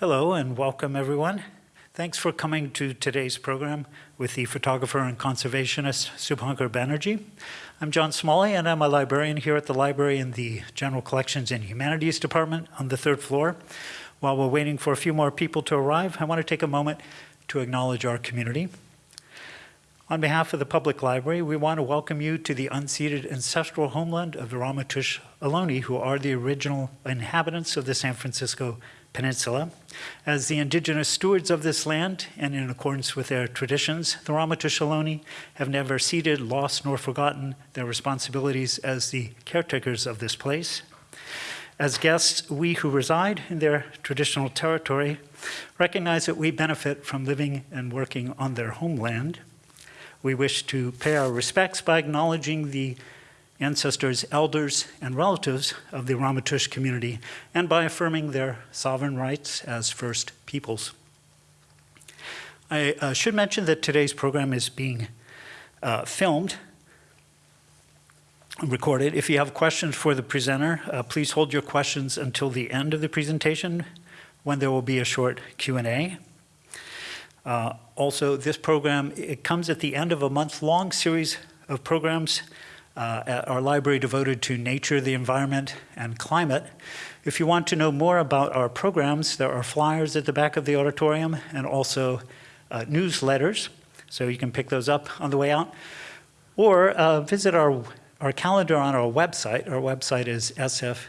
Hello and welcome everyone. Thanks for coming to today's program with the photographer and conservationist Subhankar Banerjee. I'm John Smalley and I'm a librarian here at the library in the General Collections and Humanities Department on the third floor. While we're waiting for a few more people to arrive, I want to take a moment to acknowledge our community. On behalf of the Public Library, we want to welcome you to the unceded ancestral homeland of the Ramaytush Ohlone, who are the original inhabitants of the San Francisco Peninsula. As the indigenous stewards of this land, and in accordance with their traditions, the Ramaytush Ohlone have never ceded, lost, nor forgotten their responsibilities as the caretakers of this place. As guests, we who reside in their traditional territory recognize that we benefit from living and working on their homeland. We wish to pay our respects by acknowledging the ancestors, elders, and relatives of the Ramaytush community, and by affirming their sovereign rights as First Peoples. I uh, should mention that today's program is being uh, filmed, and recorded. If you have questions for the presenter, uh, please hold your questions until the end of the presentation, when there will be a short Q&A. Uh, also, this program, it comes at the end of a month-long series of programs uh, at our library devoted to nature, the environment, and climate. If you want to know more about our programs, there are flyers at the back of the auditorium and also uh, newsletters, so you can pick those up on the way out. Or uh, visit our, our calendar on our website. Our website is sfpl.org.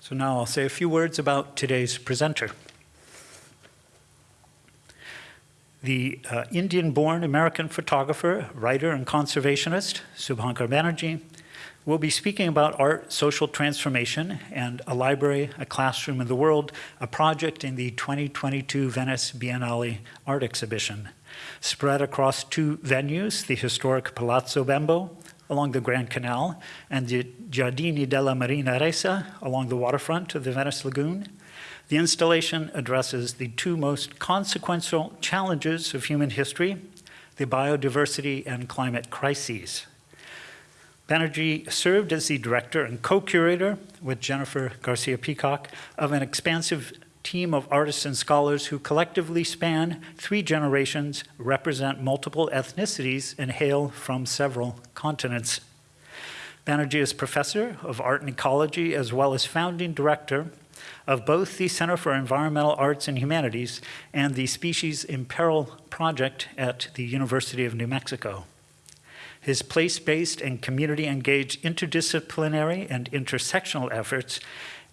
So now I'll say a few words about today's presenter. The uh, Indian-born American photographer, writer, and conservationist, Subhankar Banerjee, will be speaking about art, social transformation, and a library, a classroom in the world, a project in the 2022 Venice Biennale art exhibition. Spread across two venues, the historic Palazzo Bembo along the Grand Canal and the Giardini della Marinaressa along the waterfront of the Venice Lagoon, the installation addresses the two most consequential challenges of human history, the biodiversity and climate crises. Banerjee served as the director and co-curator with Jennifer Garcia Peacock of an expansive team of artists and scholars who collectively span three generations, represent multiple ethnicities, and hail from several continents. Banerjee is professor of art and ecology as well as founding director of both the Center for Environmental Arts and Humanities and the Species in Peril project at the University of New Mexico. His place-based and community-engaged interdisciplinary and intersectional efforts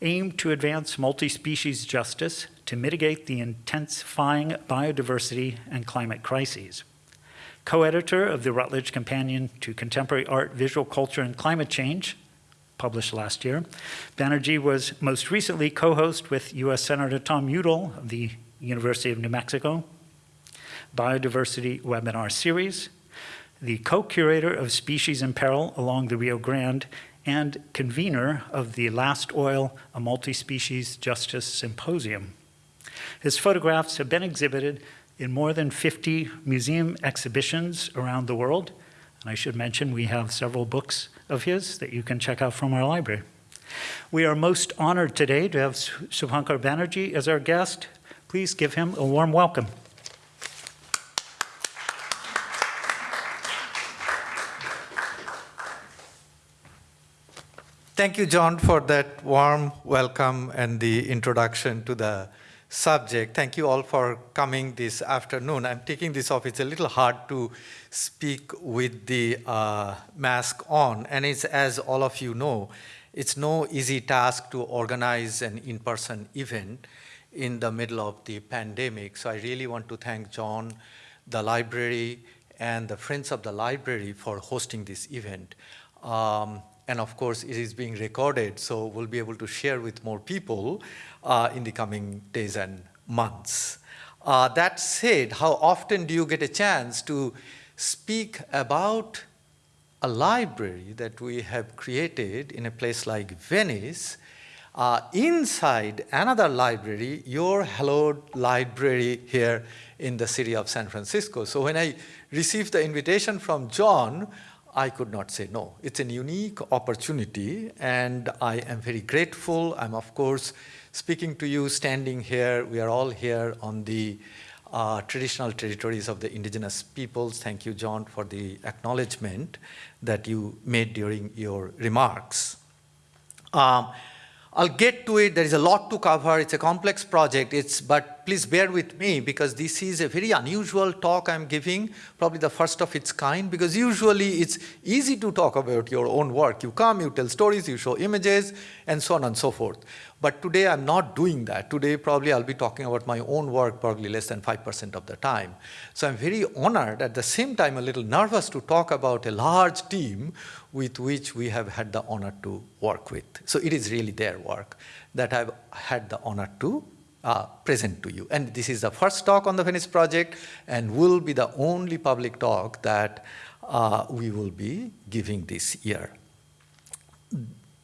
aim to advance multi-species justice to mitigate the intensifying biodiversity and climate crises. Co-editor of the Routledge Companion to Contemporary Art, Visual Culture, and Climate Change, published last year. Banerjee was most recently co-host with U.S. Senator Tom Udall of the University of New Mexico, Biodiversity Webinar Series, the co-curator of Species in Peril along the Rio Grande, and convener of the Last Oil, a Multi-Species Justice Symposium. His photographs have been exhibited in more than 50 museum exhibitions around the world, and I should mention we have several books of his that you can check out from our library. We are most honored today to have Subhankar Banerjee as our guest. Please give him a warm welcome. Thank you, John, for that warm welcome and the introduction to the subject. Thank you all for coming this afternoon. I'm taking this off. It's a little hard to speak with the uh, mask on. And it's, as all of you know, it's no easy task to organize an in-person event in the middle of the pandemic. So I really want to thank John, the library, and the Friends of the Library for hosting this event. Um, and of course, it is being recorded, so we'll be able to share with more people uh, in the coming days and months. Uh, that said, how often do you get a chance to speak about a library that we have created in a place like Venice, uh, inside another library, your hallowed library here in the city of San Francisco. So when I received the invitation from John, I could not say no. It's a unique opportunity, and I am very grateful. I'm, of course, speaking to you, standing here. We are all here on the uh, traditional territories of the indigenous peoples. Thank you, John, for the acknowledgement that you made during your remarks. Um, I'll get to it. There is a lot to cover. It's a complex project. It's, but please bear with me because this is a very unusual talk I'm giving, probably the first of its kind, because usually it's easy to talk about your own work. You come, you tell stories, you show images, and so on and so forth. But today I'm not doing that. Today probably I'll be talking about my own work probably less than 5% of the time. So I'm very honored, at the same time a little nervous to talk about a large team with which we have had the honor to work with. So it is really their work that I've had the honor to uh, present to you. And this is the first talk on the Venice project and will be the only public talk that uh, we will be giving this year.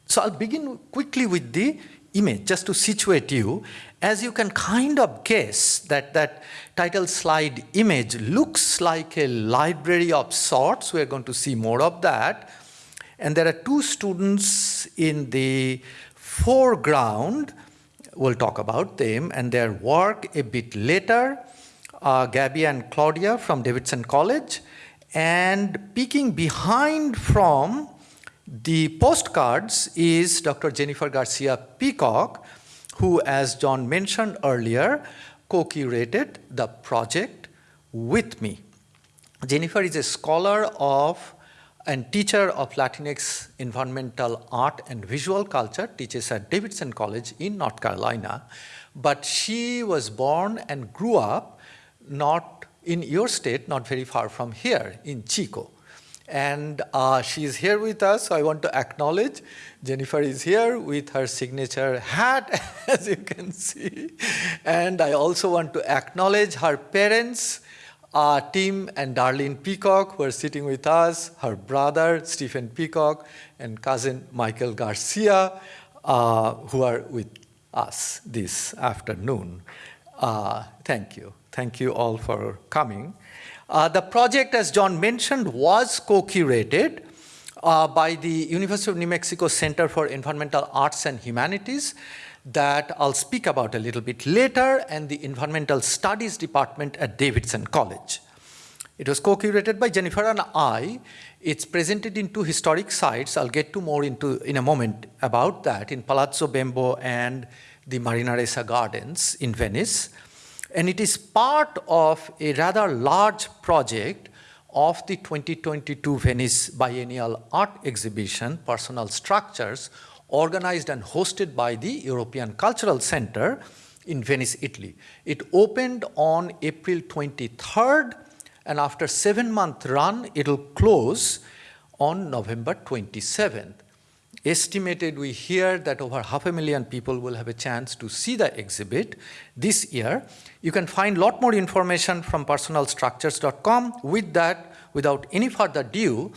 So I'll begin quickly with the image, just to situate you, as you can kind of guess that that title slide image looks like a library of sorts. We're going to see more of that. And there are two students in the foreground. We'll talk about them and their work a bit later. Uh, Gabby and Claudia from Davidson College. And peeking behind from the postcards is Dr. Jennifer Garcia Peacock, who, as John mentioned earlier, co-curated the project with me. Jennifer is a scholar of and teacher of Latinx environmental art and visual culture, teaches at Davidson College in North Carolina. But she was born and grew up not in your state, not very far from here, in Chico. And uh, she is here with us, so I want to acknowledge Jennifer is here with her signature hat, as you can see. And I also want to acknowledge her parents, uh, Tim and Darlene Peacock, were sitting with us, her brother, Stephen Peacock, and cousin Michael Garcia, uh, who are with us this afternoon. Uh, thank you. Thank you all for coming. Uh, the project, as John mentioned, was co-curated uh, by the University of New Mexico Center for Environmental Arts and Humanities that I'll speak about a little bit later, and the Environmental Studies Department at Davidson College. It was co-curated by Jennifer and I. It's presented in two historic sites. I'll get to more into in a moment about that in Palazzo Bembo and the Marinaressa Gardens in Venice. And it is part of a rather large project of the 2022 Venice Biennial Art Exhibition, Personal Structures, organized and hosted by the European Cultural Center in Venice, Italy. It opened on April 23rd, and after seven month run, it'll close on November 27th estimated we hear that over half a million people will have a chance to see the exhibit this year. You can find lot more information from personalstructures.com. With that, without any further ado,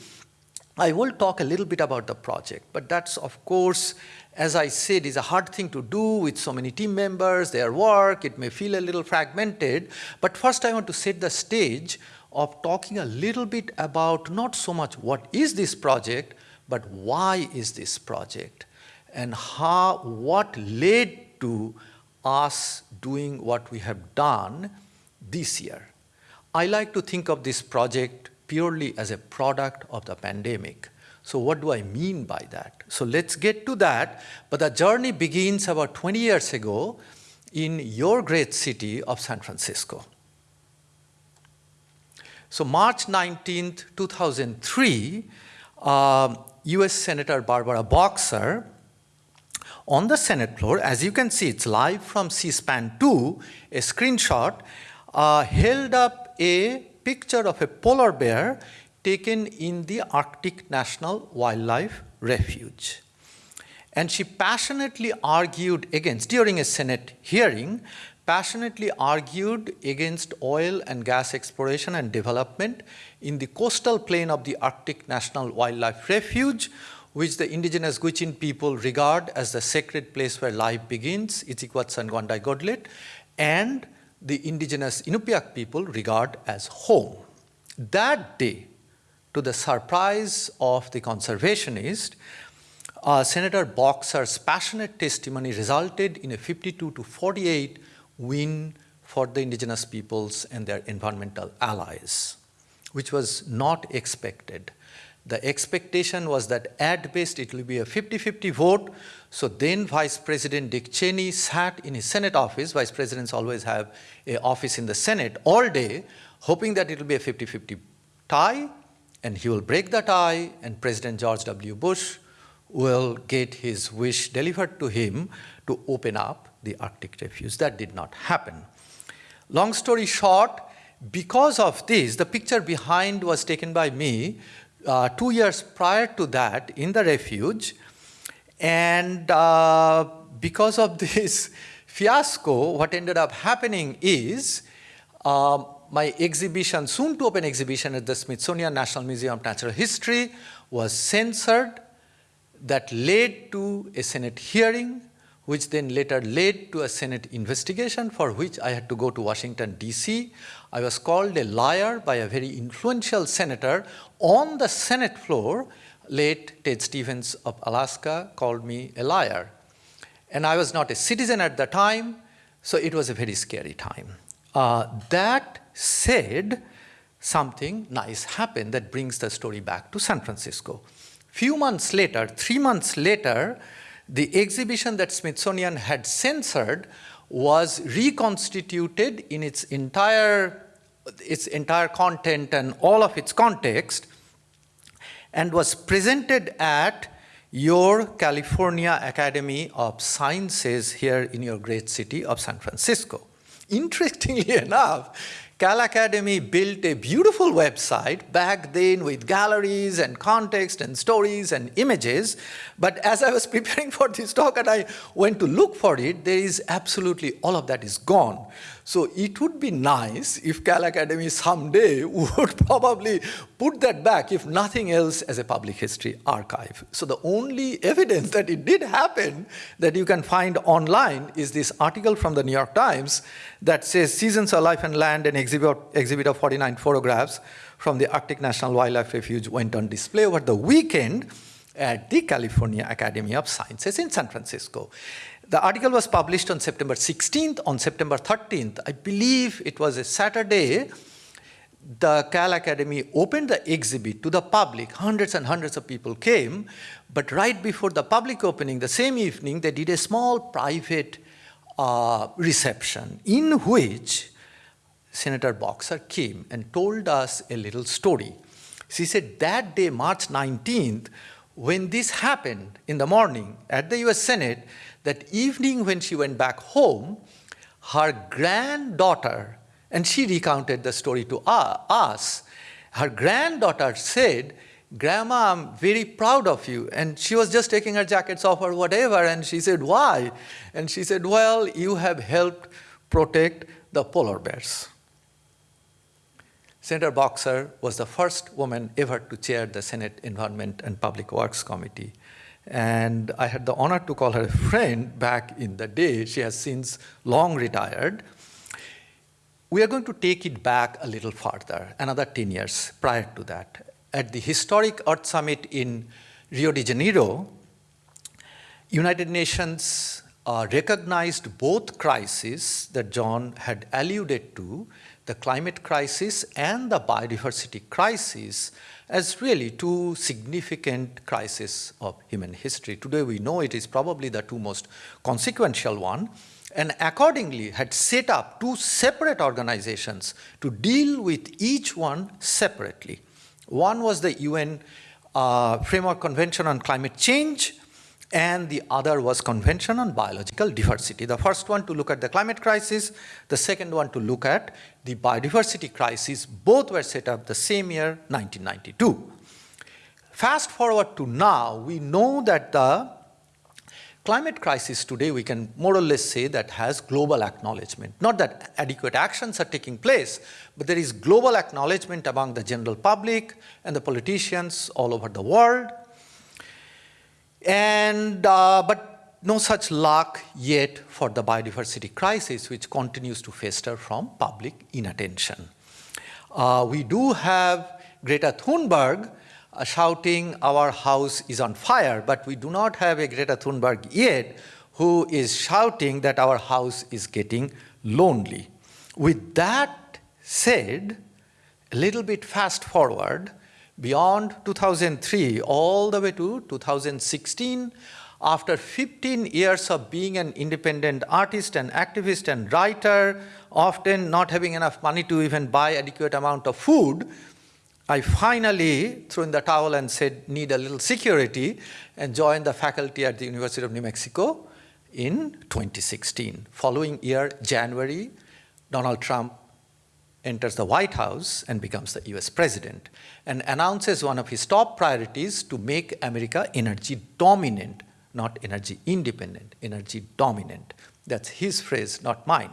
I will talk a little bit about the project, but that's of course, as I said, is a hard thing to do with so many team members, their work, it may feel a little fragmented, but first I want to set the stage of talking a little bit about not so much what is this project, but why is this project? And how, what led to us doing what we have done this year? I like to think of this project purely as a product of the pandemic. So what do I mean by that? So let's get to that. But the journey begins about 20 years ago in your great city of San Francisco. So March 19th, 2003, um, US Senator Barbara Boxer on the Senate floor, as you can see, it's live from C-SPAN 2, a screenshot, uh, held up a picture of a polar bear taken in the Arctic National Wildlife Refuge. And she passionately argued against, during a Senate hearing, passionately argued against oil and gas exploration and development in the coastal plain of the Arctic National Wildlife Refuge, which the indigenous Gwich'in people regard as the sacred place where life begins, Iizhik Gwats'an Gwandaii Goodlit, and the indigenous Inupiaq people regard as home. That day, to the surprise of the conservationist, uh, Senator Boxer's passionate testimony resulted in a 52 to 48 win for the indigenous peoples and their environmental allies, which was not expected. The expectation was that at best it will be a 50-50 vote. So then Vice President Dick Cheney sat in his Senate office. Vice presidents always have an office in the Senate all day, hoping that it will be a 50-50 tie, and he will break the tie, and President George W. Bush will get his wish delivered to him to open up the Arctic refuge. That did not happen. Long story short, because of this, the picture behind was taken by me uh, two years prior to that in the refuge. And uh, because of this fiasco, what ended up happening is uh, my exhibition, soon to open exhibition at the Smithsonian National Museum of Natural History was censored. That led to a Senate hearing, which then later led to a Senate investigation for which I had to go to Washington, D.C. I was called a liar by a very influential senator on the Senate floor. Late Ted Stevens of Alaska called me a liar. And I was not a citizen at the time, so it was a very scary time. Uh, that said, something nice happened that brings the story back to San Francisco. Few months later, three months later, the exhibition that Smithsonian had censored was reconstituted in its entire, its entire content and all of its context and was presented at your California Academy of Sciences here in your great city of San Francisco. Interestingly enough, Cal Academy built a beautiful website back then with galleries and context and stories and images. But as I was preparing for this talk and I went to look for it, there is absolutely all of that is gone. So it would be nice if Cal Academy someday would probably put that back, if nothing else, as a public history archive. So the only evidence that it did happen that you can find online is this article from the New York Times that says Seasons of Life and Land, an exhibit, exhibit of 49 photographs from the Arctic National Wildlife Refuge went on display over the weekend at the California Academy of Sciences in San Francisco. The article was published on September 16th. On September 13th, I believe it was a Saturday, the Cal Academy opened the exhibit to the public. Hundreds and hundreds of people came. But right before the public opening, the same evening, they did a small private uh, reception in which Senator Boxer came and told us a little story. She said that day, March 19th, when this happened in the morning at the US Senate, that evening when she went back home, her granddaughter, and she recounted the story to us, her granddaughter said, Grandma, I'm very proud of you. And she was just taking her jackets off or whatever, and she said, Why? And she said, Well, you have helped protect the polar bears. Senator Boxer was the first woman ever to chair the Senate Environment and Public Works Committee. And I had the honor to call her a friend back in the day. She has since long retired. We are going to take it back a little farther, another 10 years prior to that. At the historic Earth Summit in Rio de Janeiro, United Nations uh, recognized both crises that John had alluded to, the climate crisis and the biodiversity crisis, as really two significant crises of human history. Today we know it is probably the two most consequential one, and accordingly had set up two separate organizations to deal with each one separately. One was the UN uh, Framework Convention on Climate Change, and the other was Convention on Biological Diversity. The first one to look at the climate crisis, the second one to look at the biodiversity crisis. Both were set up the same year, 1992. Fast forward to now, we know that the climate crisis today, we can more or less say that has global acknowledgement. Not that adequate actions are taking place, but there is global acknowledgement among the general public and the politicians all over the world and, uh, but no such luck yet for the biodiversity crisis, which continues to fester from public inattention. Uh, we do have Greta Thunberg uh, shouting, Our house is on fire, but we do not have a Greta Thunberg yet who is shouting that our house is getting lonely. With that said, a little bit fast forward, beyond 2003 all the way to 2016, after 15 years of being an independent artist and activist and writer, often not having enough money to even buy adequate amount of food, I finally threw in the towel and said, need a little security, and joined the faculty at the University of New Mexico in 2016. Following year, January, Donald Trump enters the White House and becomes the US president and announces one of his top priorities to make America energy dominant not energy independent, energy dominant. That's his phrase, not mine.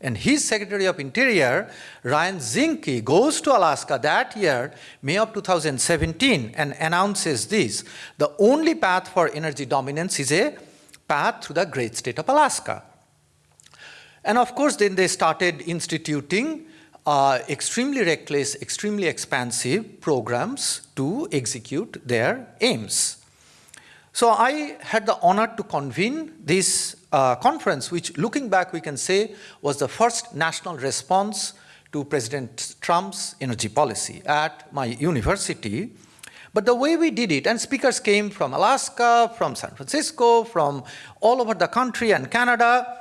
And his Secretary of Interior, Ryan Zinke, goes to Alaska that year, May of 2017, and announces this. The only path for energy dominance is a path through the great state of Alaska. And of course, then they started instituting uh, extremely reckless, extremely expansive programs to execute their aims. So I had the honor to convene this uh, conference, which looking back we can say was the first national response to President Trump's energy policy at my university. But the way we did it, and speakers came from Alaska, from San Francisco, from all over the country and Canada,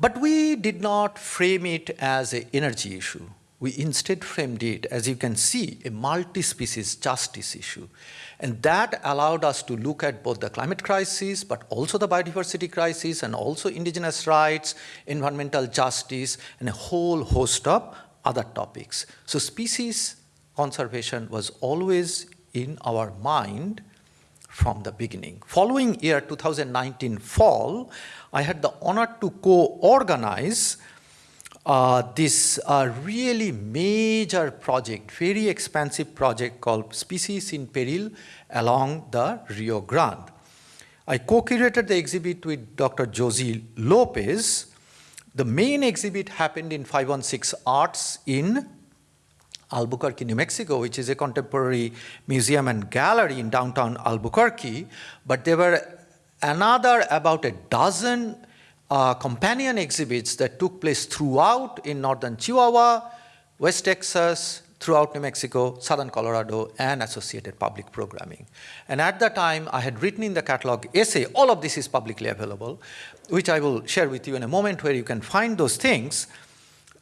but we did not frame it as an energy issue. We instead framed it, as you can see, a multi-species justice issue. And that allowed us to look at both the climate crisis, but also the biodiversity crisis, and also indigenous rights, environmental justice, and a whole host of other topics. So species conservation was always in our mind from the beginning. Following year 2019 fall, I had the honor to co-organize uh, this uh, really major project, very expansive project called Species in Peril along the Rio Grande. I co-curated the exhibit with Dr. Josie Lopez. The main exhibit happened in 516 Arts in Albuquerque, New Mexico, which is a contemporary museum and gallery in downtown Albuquerque. But there were another about a dozen uh, companion exhibits that took place throughout in northern Chihuahua, West Texas, throughout New Mexico, southern Colorado, and associated public programming. And at that time, I had written in the catalog essay, all of this is publicly available, which I will share with you in a moment where you can find those things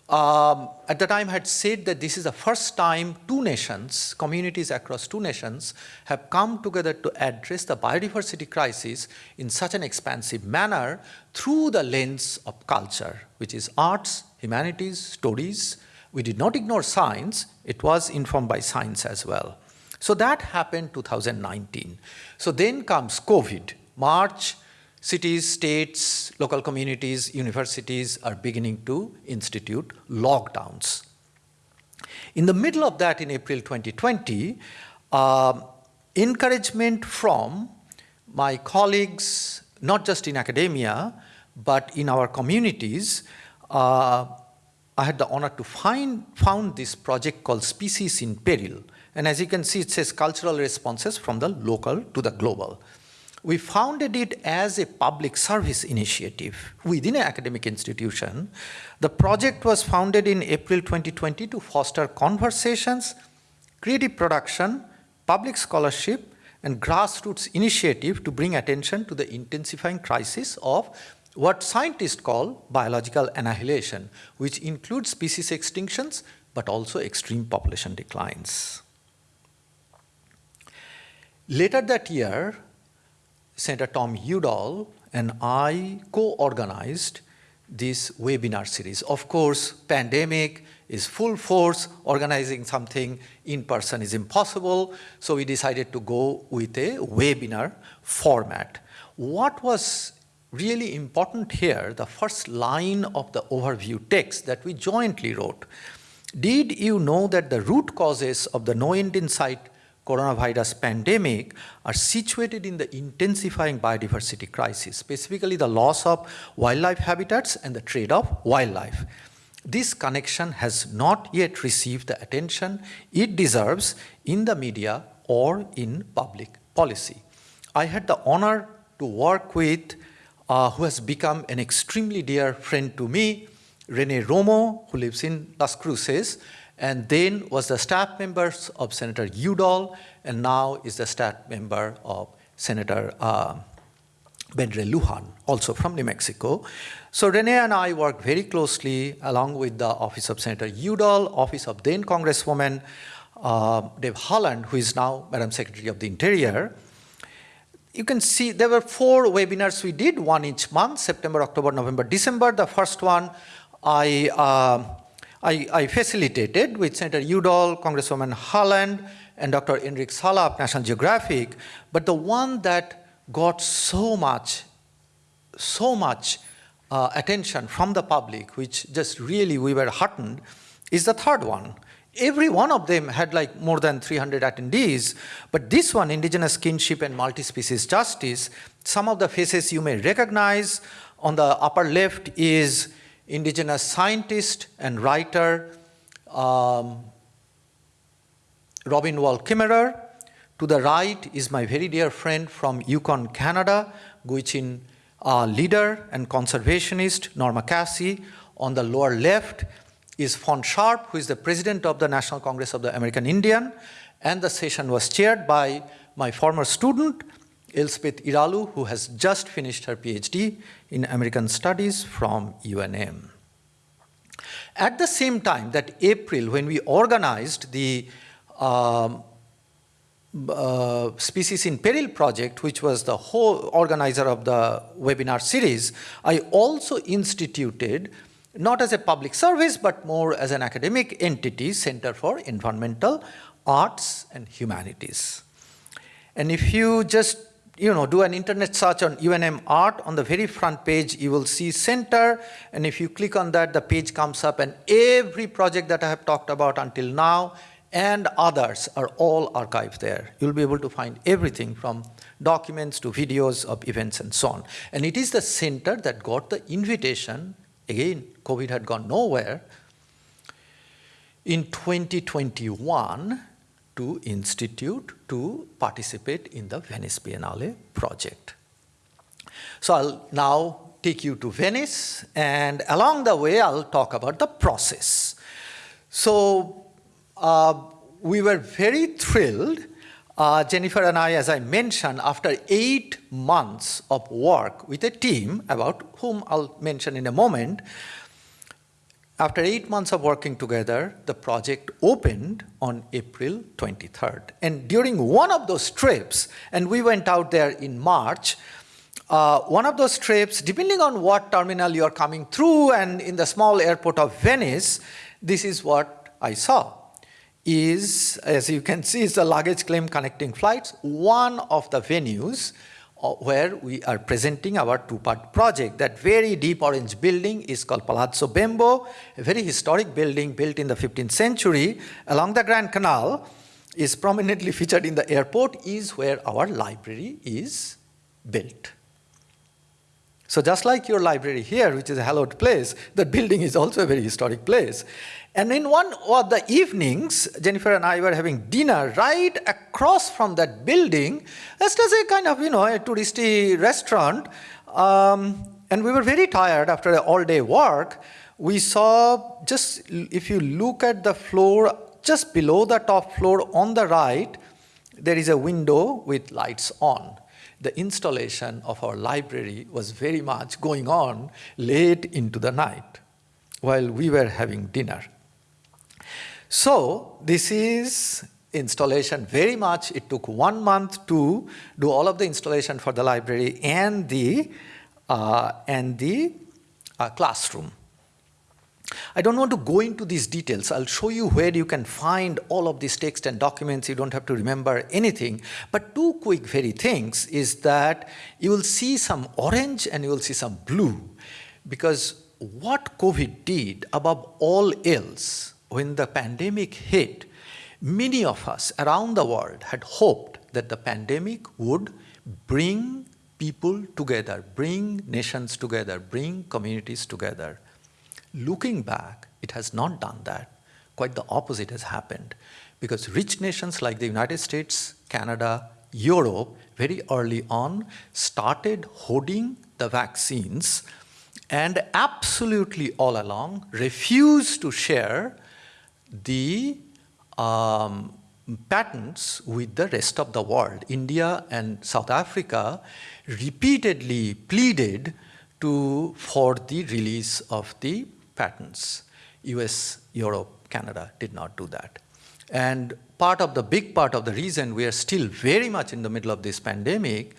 um, at the time had said that this is the first time two nations, communities across two nations, have come together to address the biodiversity crisis in such an expansive manner through the lens of culture, which is arts, humanities, stories. We did not ignore science, it was informed by science as well. So that happened 2019. So then comes COVID, March cities, states, local communities, universities are beginning to institute lockdowns. In the middle of that, in April 2020, uh, encouragement from my colleagues, not just in academia, but in our communities, uh, I had the honor to find, found this project called Species in Peril. And as you can see, it says cultural responses from the local to the global we founded it as a public service initiative within an academic institution. The project was founded in April 2020 to foster conversations, creative production, public scholarship, and grassroots initiative to bring attention to the intensifying crisis of what scientists call biological annihilation, which includes species extinctions, but also extreme population declines. Later that year, Senator Tom Udall and I co-organized this webinar series. Of course, pandemic is full force, organizing something in person is impossible, so we decided to go with a webinar format. What was really important here, the first line of the overview text that we jointly wrote, did you know that the root causes of the no end in sight coronavirus pandemic are situated in the intensifying biodiversity crisis, specifically the loss of wildlife habitats and the trade of wildlife. this connection has not yet received the attention it deserves in the media or in public policy. I had the honor to work with uh, who has become an extremely dear friend to me, Rene Romo, who lives in Las Cruces, and then was the staff member of Senator Udall, and now is the staff member of Senator uh, Ben Ray Lujan, also from New Mexico. So Rene and I worked very closely along with the Office of Senator Udall, Office of then Congresswoman uh, Deb Haaland, who is now Madam Secretary of the Interior. You can see there were four webinars we did, one each month, September, October, November, December. The first one I, uh, I, I, facilitated with Senator Udall, Congresswoman Haaland, and Dr. Enrique Sala of National Geographic. But the one that got so much, so much uh, attention from the public, which just really we were heartened, is the third one. Every one of them had like more than 300 attendees, but this one, Indigenous Kinship and Multi-Species Justice, some of the faces you may recognize. On the upper left is indigenous scientist and writer um, Robin Wall Kimmerer. To the right is my very dear friend from Yukon, Canada, Gwich'in uh, leader and conservationist Norma Kassi. On the lower left is Fawn Sharp, who is the president of the National Congress of the American Indian. And the session was chaired by my former student, Elspeth Iralu, who has just finished her PhD in American Studies from UNM. At the same time, that April, when we organized the um, uh, Species in Peril project, which was the whole organizer of the webinar series, I also instituted, not as a public service, but more as an academic entity, Center for Environmental Arts and Humanities. And if you just you know, do an internet search on UNM art, on the very front page, you will see center. And if you click on that, the page comes up and every project that I have talked about until now and others are all archived there. You'll be able to find everything from documents to videos of events and so on. And it is the center that got the invitation, again, COVID had gone nowhere, in 2021 to institute to participate in the Venice Biennale project. So I'll now take you to Venice, and along the way, I'll talk about the process. So uh, we were very thrilled, uh, Jennifer and I, as I mentioned, after eight months of work with a team, about whom I'll mention in a moment, after eight months of working together, the project opened on April 23rd. And during one of those trips, and we went out there in March, uh, one of those trips, depending on what terminal you're coming through and in the small airport of Venice, this is what I saw. Is, as you can see, is the luggage claim connecting flights, one of the venues Uh, where we are presenting our two-part project. That very deep orange building is called Palazzo Bembo, a very historic building built in the 15th century along the Grand Canal, is prominently featured in the airport, is where our library is built. So just like your library here, which is a hallowed place, that building is also a very historic place. And in one of the evenings, Jennifer and I were having dinner right across from that building, just as a kind of, you know, a touristy restaurant. Um, and we were very tired after all-day work. We saw just, if you look at the floor, just below the top floor on the right, there is a window with lights on. The installation of our library was very much going on late into the night while we were having dinner. So this is installation very much. It took one month to do all of the installation for the library and the, uh, and the uh, classroom. I don't want to go into these details. I'll show you where you can find all of these text and documents. You don't have to remember anything. But two quick very things is that you will see some orange and you will see some blue. Because what COVID did above all else when the pandemic hit, many of us around the world had hoped that the pandemic would bring people together, bring nations together, bring communities together. Looking back, it has not done that. Quite the opposite has happened. Because rich nations like the United States, Canada, Europe, very early on, started hoarding the vaccines and absolutely all along refused to share the um, patents with the rest of the world. India and South Africa repeatedly pleaded to, for the release of the patents. US, Europe, Canada did not do that. And part of the big part of the reason we are still very much in the middle of this pandemic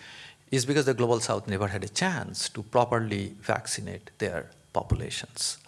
is because the global south never had a chance to properly vaccinate their populations.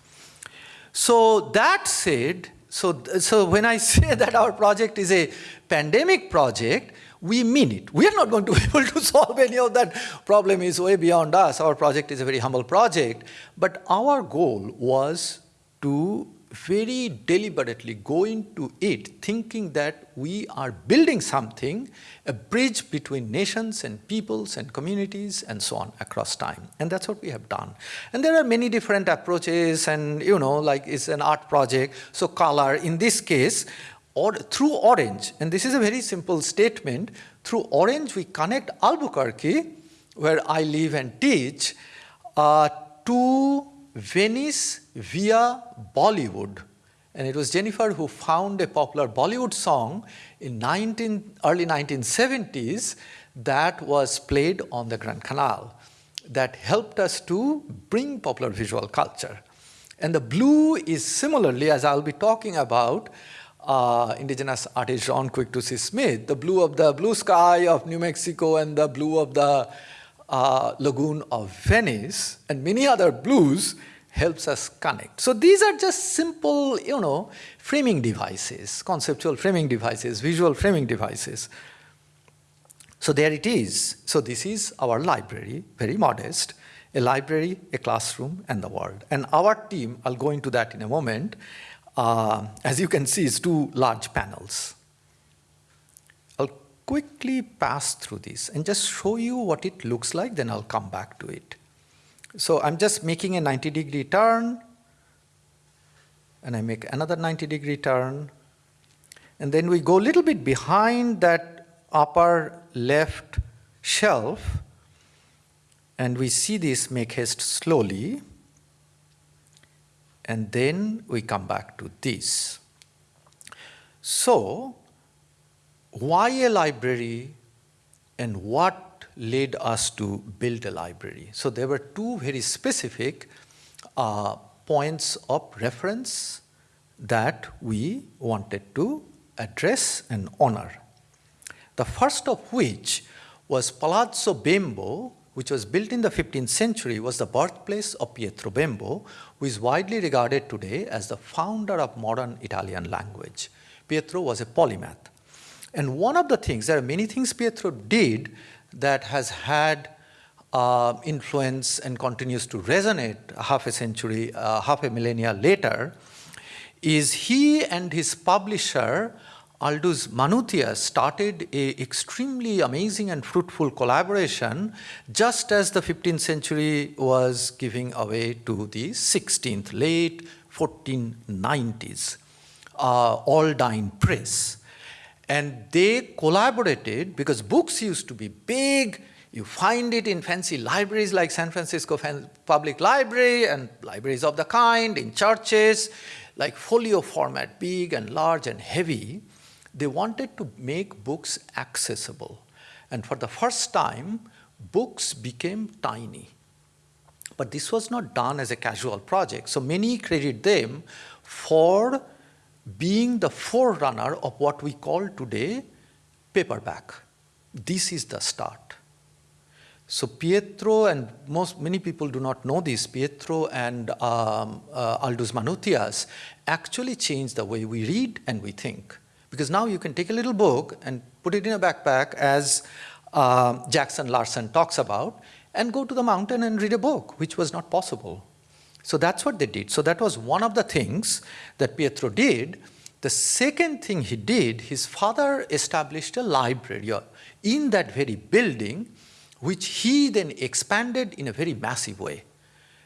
So that said, so, so when I say that our project is a pandemic project, we mean it. We are not going to be able to solve any of that problem is way beyond us. Our project is a very humble project. But our goal was to very deliberately go into it thinking that we are building something, a bridge between nations and peoples and communities and so on across time. And that's what we have done. And there are many different approaches and, you know, like it's an art project. So color, in this case, or through orange, and this is a very simple statement, through orange we connect Albuquerque, where I live and teach, uh, to Venice via Bollywood. And it was Jennifer who found a popular Bollywood song in 19, early 1970s that was played on the Grand Canal that helped us to bring popular visual culture. And the blue is similarly, as I'll be talking about, uh, indigenous artist Jaune Quick-to-See Smith, the blue of the blue sky of New Mexico and the blue of the uh, lagoon of Venice and many other blues helps us connect. So these are just simple, you know, framing devices, conceptual framing devices, visual framing devices. So there it is. So this is our library, very modest, a library, a classroom, and the world. And our team, I'll go into that in a moment, uh, as you can see, is two large panels. Quickly pass through this and just show you what it looks like, then I'll come back to it. So I'm just making a 90 degree turn, and I make another 90 degree turn, and then we go a little bit behind that upper left shelf, and we see this make haste slowly, and then we come back to this. So, why a library and what led us to build a library. So there were two very specific uh, points of reference that we wanted to address and honor. The first of which was Palazzo Bembo, which was built in the 15th century, was the birthplace of Pietro Bembo, who is widely regarded today as the founder of modern Italian language. Pietro was a polymath. And one of the things, there are many things Pietro did that has had uh, influence and continues to resonate half a century, uh, half a millennia later, is he and his publisher, Aldus Manutius, started a extremely amazing and fruitful collaboration just as the 15th century was giving away to the 16th, late 1490s, uh, Aldine Press. And they collaborated because books used to be big. You find it in fancy libraries like San Francisco Public Library and libraries of the kind, in churches, like folio format, big and large and heavy. They wanted to make books accessible. And for the first time, books became tiny. But this was not done as a casual project. So many credit them for being the forerunner of what we call today paperback. This is the start. So Pietro and most many people do not know this. Pietro and um, uh, Aldus Manutius actually changed the way we read and we think. Because now you can take a little book and put it in a backpack, as uh, Jackson Larson talks about, and go to the mountain and read a book, which was not possible. So that's what they did. So that was one of the things that Pietro did. The second thing he did, his father established a library in that very building, which he then expanded in a very massive way.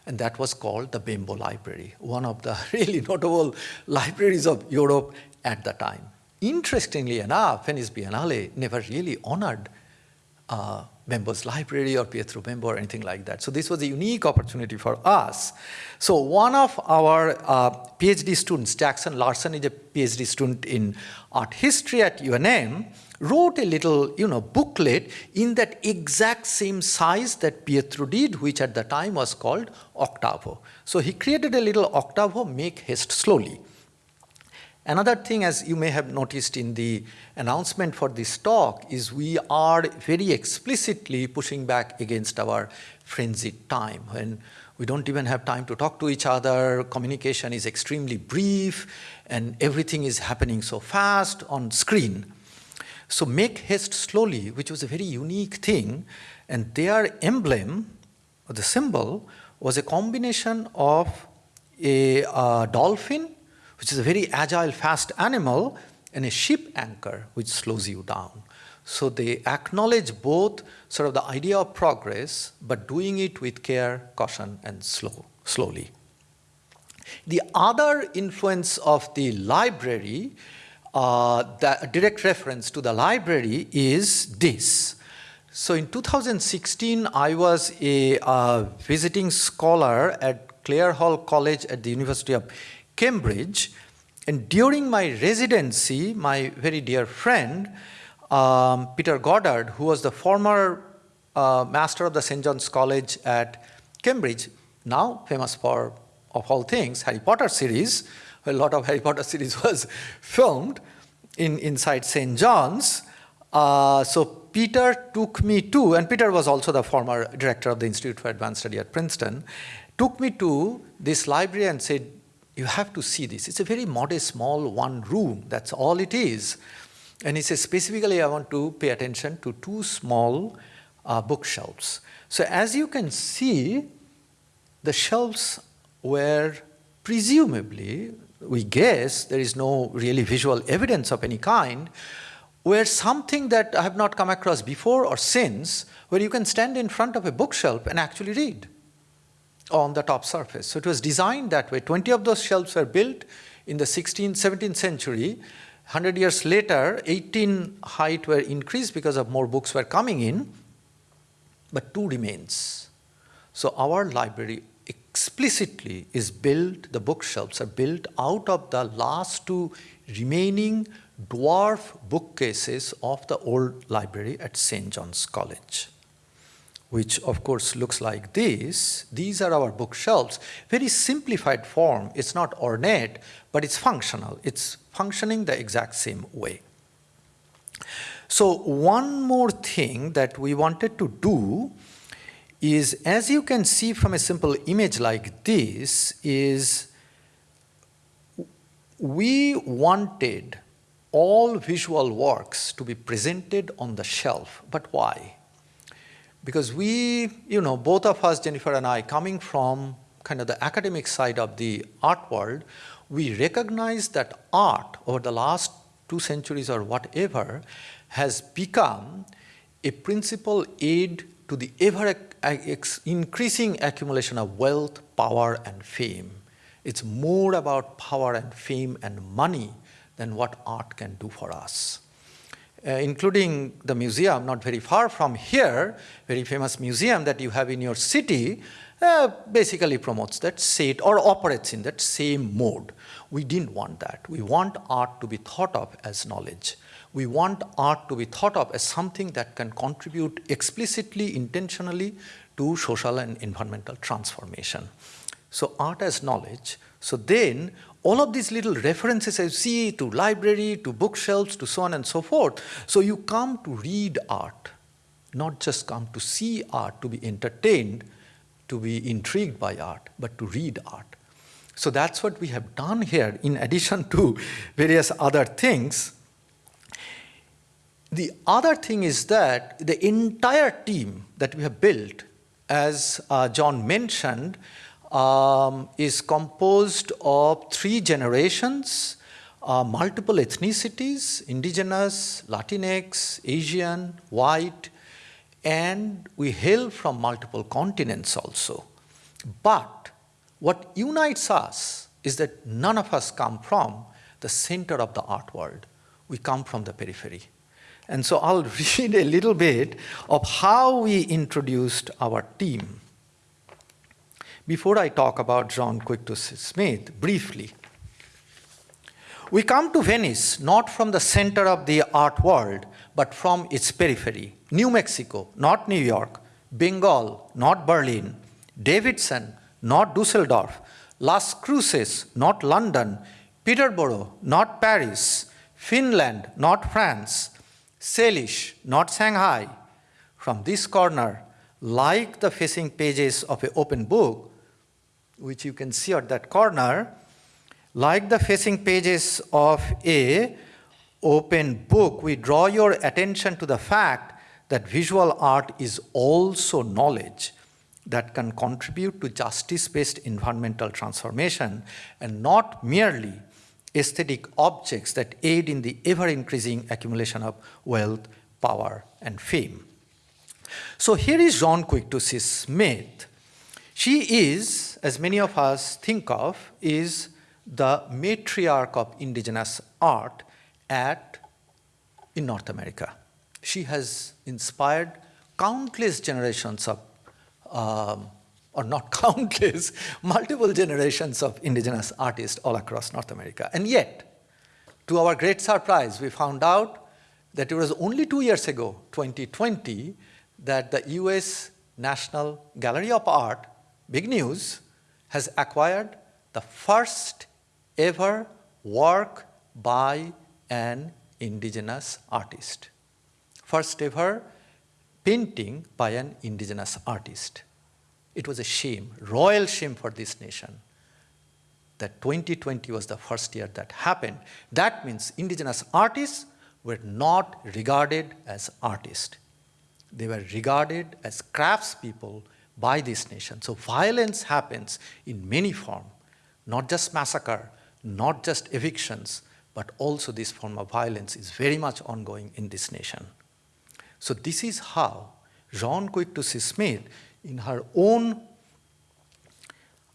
and that was called the Bembo Library, one of the really notable libraries of Europe at the time. Interestingly enough, Venice Biennale never really honored uh, Bembo's library or Pietro Bembo or anything like that. So this was a unique opportunity for us. So one of our uh, PhD students, Jackson Larson is a PhD student in art history at UNM, wrote a little you know, booklet in that exact same size that Pietro did, which at the time was called Octavo. So he created a little Octavo, make haste slowly. Another thing, as you may have noticed in the announcement for this talk, is we are very explicitly pushing back against our frenzied time when we don't even have time to talk to each other, communication is extremely brief, and everything is happening so fast on screen. So make haste slowly, which was a very unique thing, and their emblem, or the symbol, was a combination of a uh, dolphin which is a very agile, fast animal, and a ship anchor, which slows you down. So they acknowledge both sort of the idea of progress, but doing it with care, caution, and slow, slowly. The other influence of the library, uh, the direct reference to the library is this. So in 2016, I was a uh, visiting scholar at Clare Hall College at the University of Cambridge. And during my residency, my very dear friend, um, Peter Goddard, who was the former uh, master of the St. John's College at Cambridge, now famous for, of all things, Harry Potter series, a lot of Harry Potter series was filmed in, inside St. John's. Uh, so Peter took me to, and Peter was also the former director of the Institute for Advanced Study at Princeton, took me to this library and said, you have to see this. It's a very modest, small one room. That's all it is. And he says, specifically, I want to pay attention to two small uh, bookshelves. So as you can see, the shelves were presumably, we guess, there is no really visual evidence of any kind, were something that I have not come across before or since, where you can stand in front of a bookshelf and actually read on the top surface. So it was designed that way. 20 of those shelves were built in the 16th, 17th century. 100 years later, 18 height were increased because of more books were coming in, but two remains. So our library explicitly is built, the bookshelves are built out of the last two remaining dwarf bookcases of the old library at St. John's College which of course looks like this. These are our bookshelves. Very simplified form. It's not ornate, but it's functional. It's functioning the exact same way. So one more thing that we wanted to do is, as you can see from a simple image like this, is we wanted all visual works to be presented on the shelf. But why? Because we, you know, both of us, Jennifer and I, coming from kind of the academic side of the art world, we recognize that art over the last two centuries or whatever has become a principal aid to the ever increasing accumulation of wealth, power, and fame. It's more about power and fame and money than what art can do for us uh, including the museum not very far from here, very famous museum that you have in your city, uh, basically promotes that state or operates in that same mode. We didn't want that. We want art to be thought of as knowledge. We want art to be thought of as something that can contribute explicitly, intentionally to social and environmental transformation. So art as knowledge. So then all of these little references I see to library, to bookshelves, to so on and so forth. So you come to read art, not just come to see art, to be entertained, to be intrigued by art, but to read art. So that's what we have done here in addition to various other things. The other thing is that the entire team that we have built, as uh, John mentioned, um, is composed of three generations, uh, multiple ethnicities, indigenous, Latinx, Asian, white, and we hail from multiple continents also. But what unites us is that none of us come from the center of the art world. We come from the periphery. And so I'll read a little bit of how we introduced our team. Before I talk about Jaune Quick-to-See Smith, briefly, we come to Venice not from the center of the art world, but from its periphery. New Mexico, not New York. Bengal, not Berlin. Davidson, not Dusseldorf. Las Cruces, not London. Peterborough, not Paris. Finland, not France. Salish, not Shanghai. From this corner, like the facing pages of an open book, which you can see at that corner, like the facing pages of a open book, we draw your attention to the fact that visual art is also knowledge that can contribute to justice-based environmental transformation and not merely aesthetic objects that aid in the ever-increasing accumulation of wealth, power, and fame. So here is Jaune Quick-to-See Smith. She is, as many of us think of, is the matriarch of indigenous art at, in North America. She has inspired countless generations of, um, or not countless, multiple generations of indigenous artists all across North America. And yet, to our great surprise, we found out that it was only two years ago, 2020, that the US National Gallery of Art, big news, has acquired the first ever work by an indigenous artist. First ever painting by an indigenous artist. It was a shame, royal shame for this nation that 2020 was the first year that happened. That means indigenous artists were not regarded as artists. They were regarded as craftspeople by this nation. So violence happens in many forms, not just massacre, not just evictions, but also this form of violence is very much ongoing in this nation. So this is how Jaune Quick-to-See Smith, in her own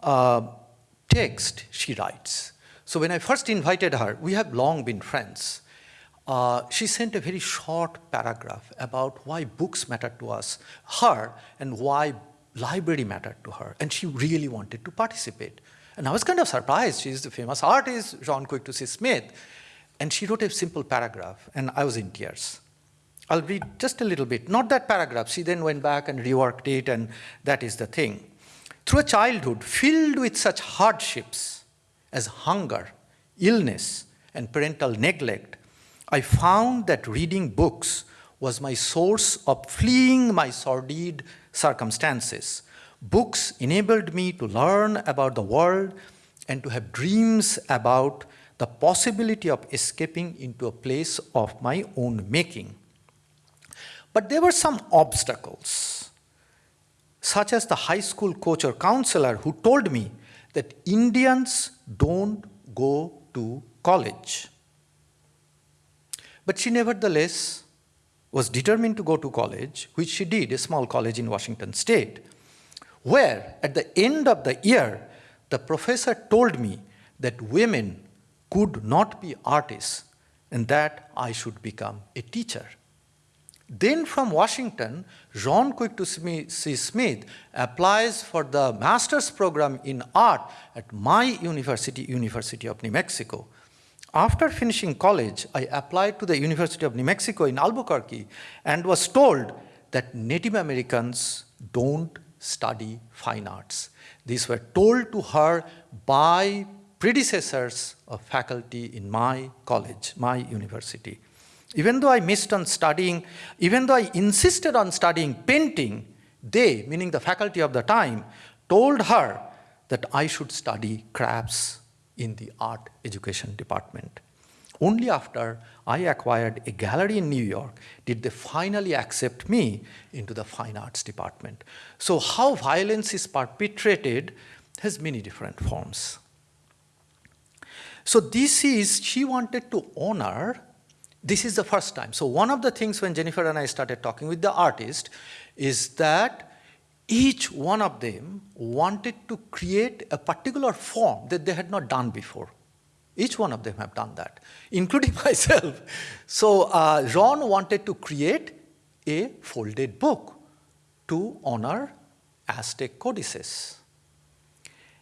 uh, text, she writes. So when I first invited her, we have long been friends. Uh, she sent a very short paragraph about why books matter to us, her, and why library mattered to her, and she really wanted to participate. And I was kind of surprised. She's the famous artist, Jaune Quick-to-See Smith. And she wrote a simple paragraph, and I was in tears. I'll read just a little bit, not that paragraph. She then went back and reworked it, and that is the thing. Through a childhood filled with such hardships as hunger, illness, and parental neglect, I found that reading books was my source of fleeing my sordid circumstances Books enabled me to learn about the world and to have dreams about the possibility of escaping into a place of my own making. But there were some obstacles, such as the high school coach or counselor who told me that Indians don't go to college. But she nevertheless was determined to go to college, which she did, a small college in Washington state where at the end of the year, the professor told me that women could not be artists and that I should become a teacher. Then from Washington, Jean to C. Smith applies for the master's program in art at my university, University of New Mexico. After finishing college, I applied to the University of New Mexico in Albuquerque and was told that Native Americans don't study fine arts. These were told to her by predecessors of faculty in my college, my university. Even though I missed on studying, even though I insisted on studying painting, they, meaning the faculty of the time, told her that I should study crafts in the art education department. Only after I acquired a gallery in New York did they finally accept me into the fine arts department. So how violence is perpetrated has many different forms. So this is, she wanted to honor, this is the first time. So one of the things when Jennifer and I started talking with the artist is that each one of them wanted to create a particular form that they had not done before. Each one of them have done that, including myself. So uh, Ron wanted to create a folded book to honor Aztec codices.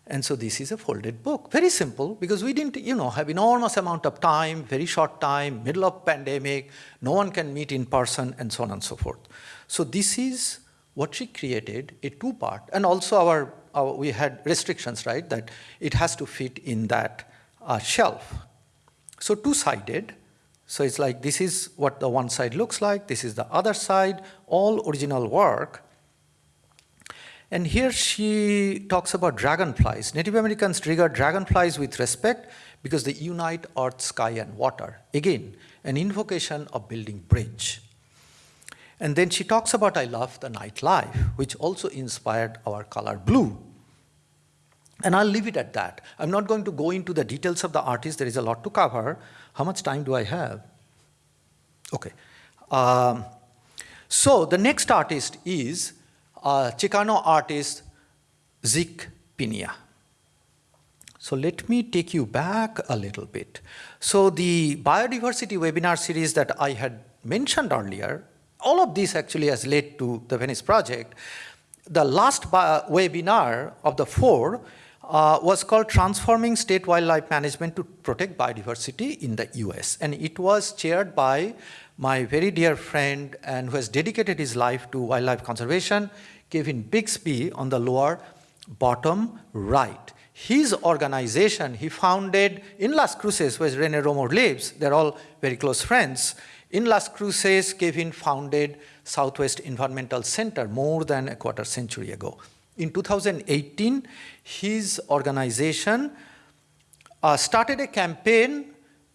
And so this is a folded book. Very simple because we didn't, you know, have enormous amount of time, very short time, middle of pandemic, no one can meet in person and so on and so forth. So this is what she created, a two-part, and also our, our, we had restrictions, right, that it has to fit in that uh, shelf. So two-sided, so it's like this is what the one side looks like, this is the other side, all original work, and here she talks about dragonflies. Native Americans regard dragonflies with respect because they unite earth, sky, and water. Again, an invocation of building bridge. And then she talks about I love the nightlife, which also inspired our color blue. And I'll leave it at that. I'm not going to go into the details of the artist. There is a lot to cover. How much time do I have? Okay. Um, so the next artist is uh, Chicano artist Zeke Peña. So let me take you back a little bit. So the biodiversity webinar series that I had mentioned earlier, all of this actually has led to the Venice project. The last webinar of the four uh, was called Transforming State Wildlife Management to Protect Biodiversity in the US. And it was chaired by my very dear friend and who has dedicated his life to wildlife conservation, Kevin Bixby on the lower bottom right. His organization he founded in Las Cruces, where Rene Romo lives. They're all very close friends. In Las Cruces, Kevin founded Southwest Environmental Center more than a quarter century ago. In 2018, his organization uh, started a campaign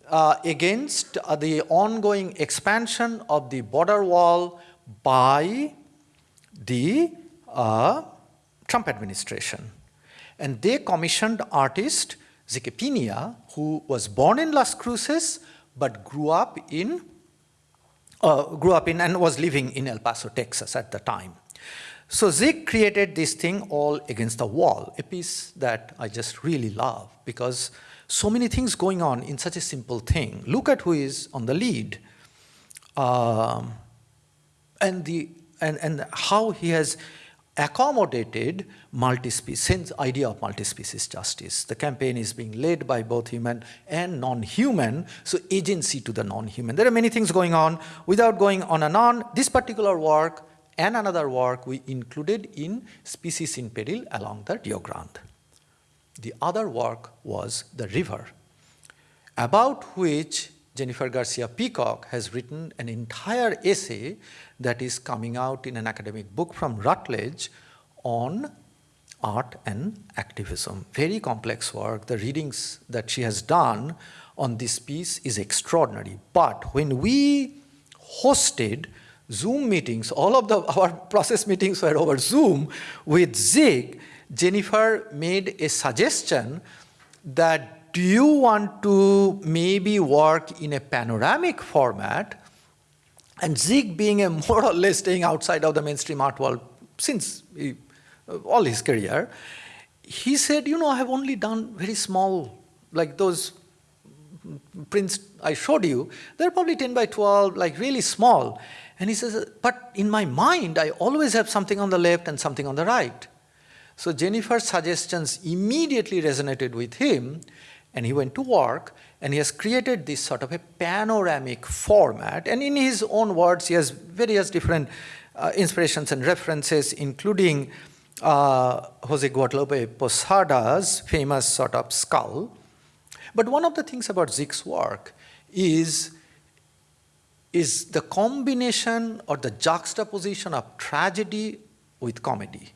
uh, against uh, the ongoing expansion of the border wall by the uh, Trump administration. And they commissioned artist Zeke who was born in Las Cruces, but grew up in, uh, grew up in and was living in El Paso, Texas at the time. So Zeke created this thing all against the wall, a piece that I just really love because so many things going on in such a simple thing. Look at who is on the lead. Um, and, the, and, and how he has accommodated multi-species, idea of multi-species justice. The campaign is being led by both human and non-human, so agency to the non-human. There are many things going on. Without going on and on, this particular work and another work we included in Species in Peril along the Rio Grande. The other work was the river, about which Jennifer Garcia Peacock has written an entire essay that is coming out in an academic book from Routledge on art and activism. Very complex work. The readings that she has done on this piece is extraordinary. But when we hosted Zoom meetings, all of the, our process meetings were over Zoom with Zig, Jennifer made a suggestion that do you want to maybe work in a panoramic format? And Zig being a more or less staying outside of the mainstream art world since he, uh, all his career, he said, you know, I have only done very small, like those prints I showed you, they're probably 10 by 12, like really small. And he says, but in my mind, I always have something on the left and something on the right. So Jennifer's suggestions immediately resonated with him, and he went to work and he has created this sort of a panoramic format. And in his own words, he has various different uh, inspirations and references, including uh, Jose Guadalupe Posada's famous sort of skull. But one of the things about Zeke's work is, is the combination or the juxtaposition of tragedy with comedy.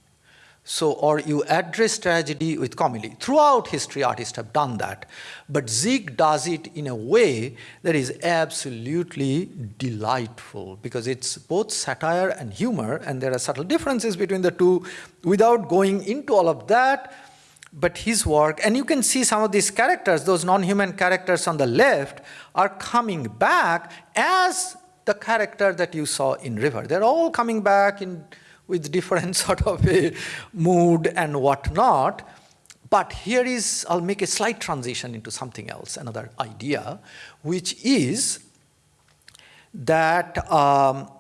So, or you address tragedy with comedy. Throughout history, artists have done that. But Zeke does it in a way that is absolutely delightful because it's both satire and humor, and there are subtle differences between the two without going into all of that. But his work, and you can see some of these characters, those non-human characters on the left, are coming back as the character that you saw in River. They're all coming back in with different sort of a mood and whatnot. But here is, I'll make a slight transition into something else, another idea, which is that um,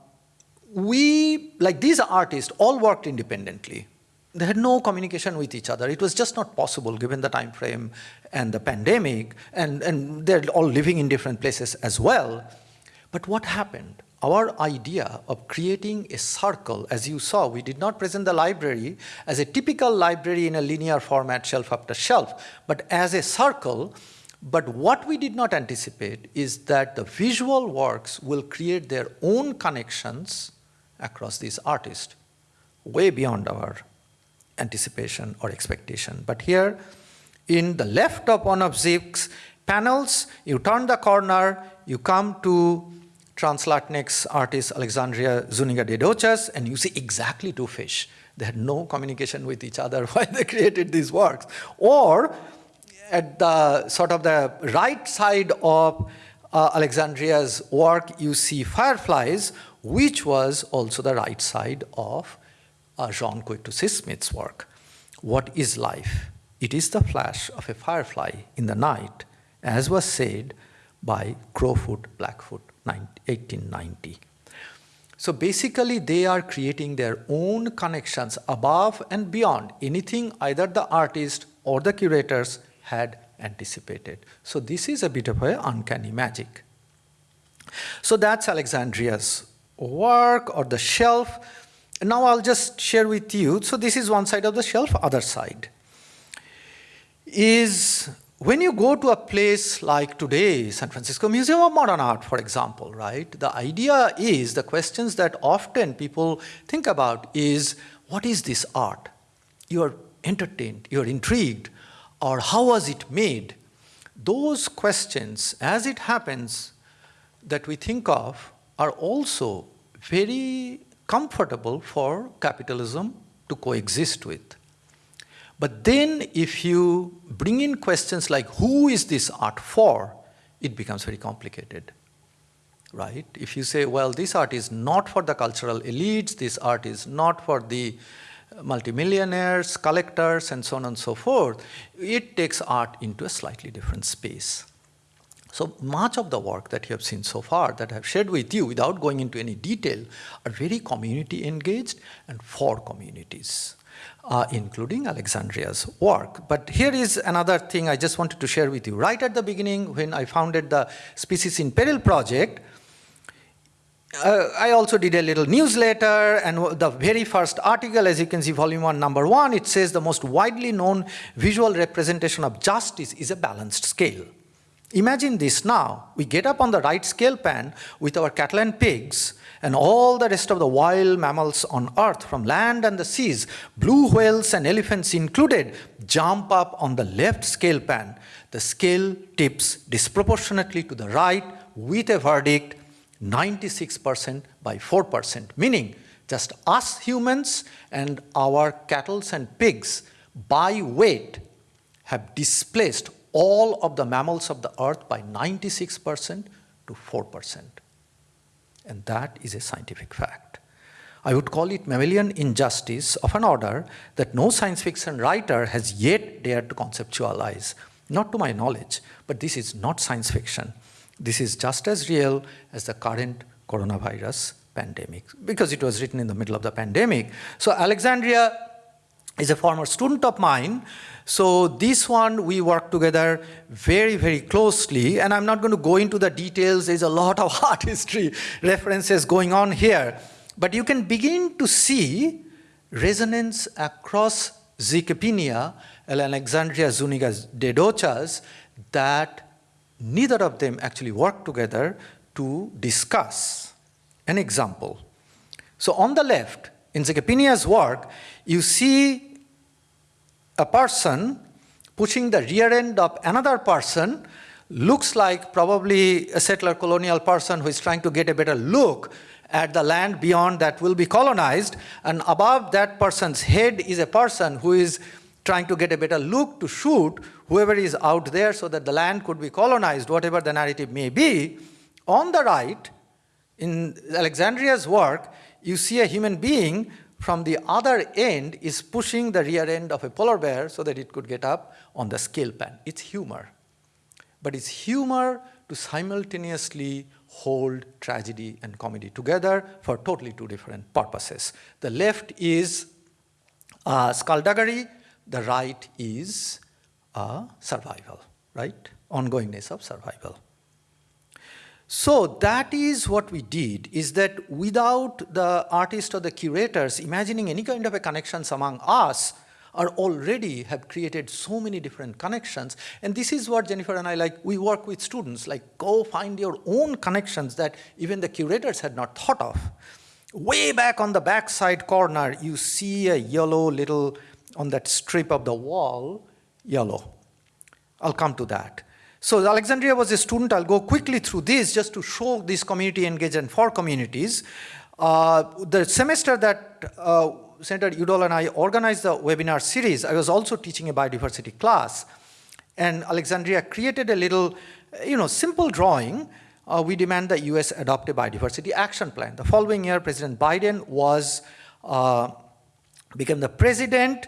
we, like these artists, all worked independently. They had no communication with each other. It was just not possible given the time frame and the pandemic, and, and they're all living in different places as well. But what happened? Our idea of creating a circle, as you saw, we did not present the library as a typical library in a linear format, shelf after shelf, but as a circle. But what we did not anticipate is that the visual works will create their own connections across these artists, way beyond our anticipation or expectation. But here, in the left of one of Zeke's panels, you turn the corner, you come to Trans-Latinx artist Alexandria Zuniga de Dochas, and you see exactly two fish. They had no communication with each other while they created these works. Or at the sort of the right side of uh, Alexandria's work, you see fireflies, which was also the right side of uh, Jaune Quick-to-See Smith's work. What is life? It is the flash of a firefly in the night, as was said by Crowfoot Blackfoot, 1890. So basically, they are creating their own connections above and beyond anything either the artist or the curators had anticipated. So this is a bit of an uncanny magic. So that's Alexandria's work or the shelf. Now I'll just share with you. So this is one side of the shelf, other side is when you go to a place like today, San Francisco Museum of Modern Art, for example, right? The idea is, the questions that often people think about is, what is this art? You're entertained, you're intrigued, or how was it made? Those questions, as it happens, that we think of are also very comfortable for capitalism to coexist with. But then if you bring in questions like who is this art for, it becomes very complicated, right? If you say, well, this art is not for the cultural elites, this art is not for the multimillionaires, collectors, and so on and so forth, it takes art into a slightly different space. So much of the work that you have seen so far that I've shared with you without going into any detail are very community engaged and for communities uh, including Alexandria's work. But here is another thing I just wanted to share with you. Right at the beginning, when I founded the Species in Peril project, uh, I also did a little newsletter, and the very first article, as you can see, volume one, number one, it says the most widely known visual representation of justice is a balanced scale. Imagine this now. We get up on the right scale pan with our cattle and pigs, and all the rest of the wild mammals on earth from land and the seas, blue whales and elephants included, jump up on the left scale pan. The scale tips disproportionately to the right with a verdict 96% by 4%, meaning just us humans and our cattle and pigs by weight have displaced all of the mammals of the earth by 96% to 4%. And that is a scientific fact. I would call it mammalian injustice of an order that no science fiction writer has yet dared to conceptualize. Not to my knowledge, but this is not science fiction. This is just as real as the current coronavirus pandemic, because it was written in the middle of the pandemic. So Alexandria is a former student of mine. So this one, we work together very, very closely. And I'm not going to go into the details. There's a lot of art history references going on here. But you can begin to see resonance across Zeke Peña and Alexandria Zuniga de Dochas that neither of them actually work together to discuss. An example. So on the left, in Zeke Peña's work, you see a person pushing the rear end of another person looks like probably a settler colonial person who is trying to get a better look at the land beyond that will be colonized. And above that person's head is a person who is trying to get a better look to shoot whoever is out there so that the land could be colonized, whatever the narrative may be. On the right, in Alexandria's work, you see a human being from the other end is pushing the rear end of a polar bear so that it could get up on the scale pan. It's humor. But it's humor to simultaneously hold tragedy and comedy together for totally two different purposes. The left is uh, skullduggery, the right is uh, survival, right? Ongoingness of survival. So that is what we did, is that without the artist or the curators imagining any kind of a connections among us, are already have created so many different connections. And this is what Jennifer and I like, we work with students, like go find your own connections that even the curators had not thought of. Way back on the back side corner, you see a yellow little, on that strip of the wall, yellow. I'll come to that. So Alexandria was a student. I'll go quickly through this just to show this community engagement for communities. Uh, the semester that uh, Senator Udall and I organized the webinar series, I was also teaching a biodiversity class. And Alexandria created a little, you know, simple drawing. Uh, we demand the US adopt a biodiversity action plan. The following year, President Biden was, uh, became the president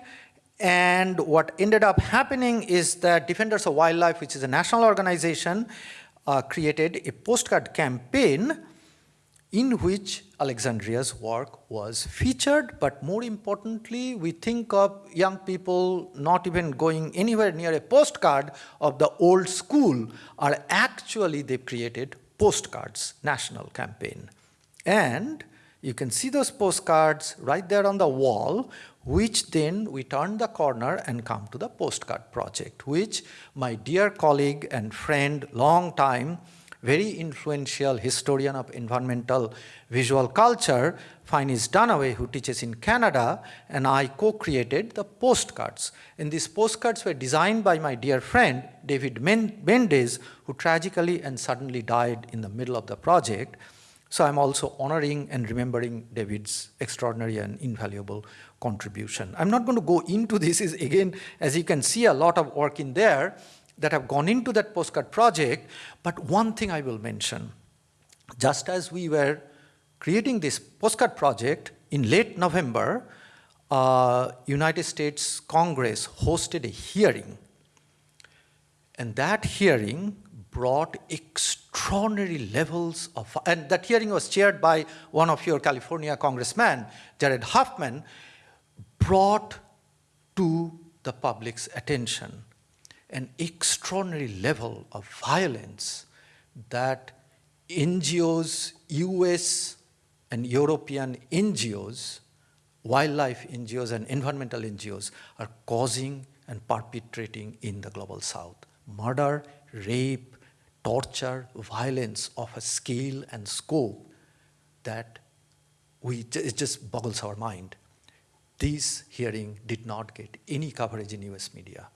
and what ended up happening is that Defenders of Wildlife, which is a national organization, uh, created a postcard campaign in which Alexandria's work was featured, but more importantly, we think of young people not even going anywhere near a postcard of the old school, are actually they created postcards, national campaign. And you can see those postcards right there on the wall, which then we turn the corner and come to the postcard project, which my dear colleague and friend, long time, very influential historian of environmental visual culture, Finis Dunaway, who teaches in Canada, and I co-created the postcards. And these postcards were designed by my dear friend, David Mendes, who tragically and suddenly died in the middle of the project. So I'm also honoring and remembering David's extraordinary and invaluable contribution. I'm not going to go into this, is again, as you can see, a lot of work in there that have gone into that postcard project, but one thing I will mention, just as we were creating this postcard project in late November, uh, United States Congress hosted a hearing. And that hearing brought extraordinary levels of, and that hearing was chaired by one of your California congressmen, Jared Huffman, brought to the public's attention an extraordinary level of violence that NGOs, US and European NGOs, wildlife NGOs and environmental NGOs are causing and perpetrating in the global south. Murder, rape, torture, violence of a scale and scope that we, it just boggles our mind. This hearing did not get any coverage in US media.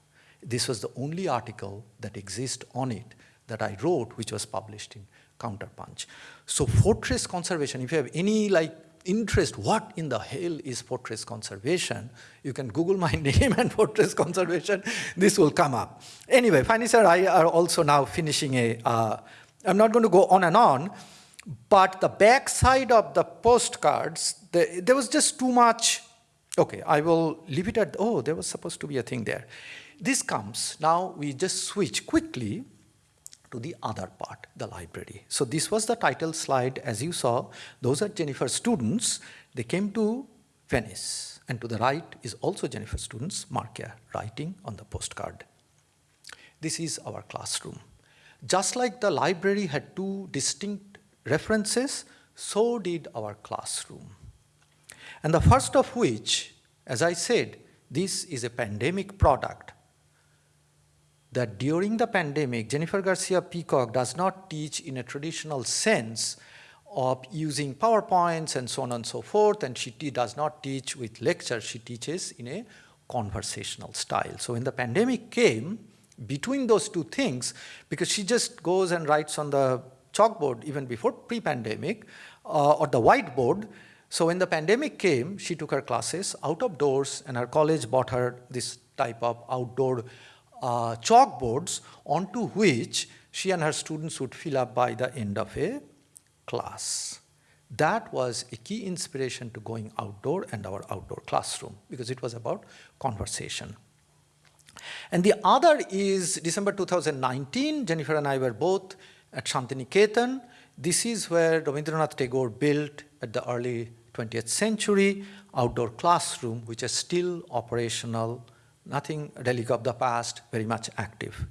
This was the only article that exists on it that I wrote, which was published in Counterpunch. So fortress conservation, if you have any like interest, what in the hell is fortress conservation? You can Google my name and fortress conservation, this will come up. Anyway, Fanny sir, I are also now finishing a. am uh, not going to go on and on, but the back side of the postcards, the, there was just too much Okay, I will leave it at, oh, there was supposed to be a thing there. This comes, now we just switch quickly to the other part, the library. So this was the title slide, as you saw. Those are Jennifer's students. They came to Venice. And to the right is also Jennifer's students, Marcia, writing on the postcard. This is our classroom. Just like the library had two distinct references, so did our classroom. And the first of which, as I said, this is a pandemic product. That during the pandemic, Jennifer Garcia Peacock does not teach in a traditional sense of using PowerPoints and so on and so forth, and she does not teach with lectures, she teaches in a conversational style. So when the pandemic came, between those two things, because she just goes and writes on the chalkboard even before pre-pandemic, uh, or the whiteboard, so when the pandemic came, she took her classes out of doors and her college bought her this type of outdoor uh, chalkboards onto which she and her students would fill up by the end of a class. That was a key inspiration to going outdoor and our outdoor classroom because it was about conversation. And the other is December 2019, Jennifer and I were both at Shantiniketan. This is where Rabindranath Tagore built at the early 20th century outdoor classroom, which is still operational, nothing relic of the past, very much active.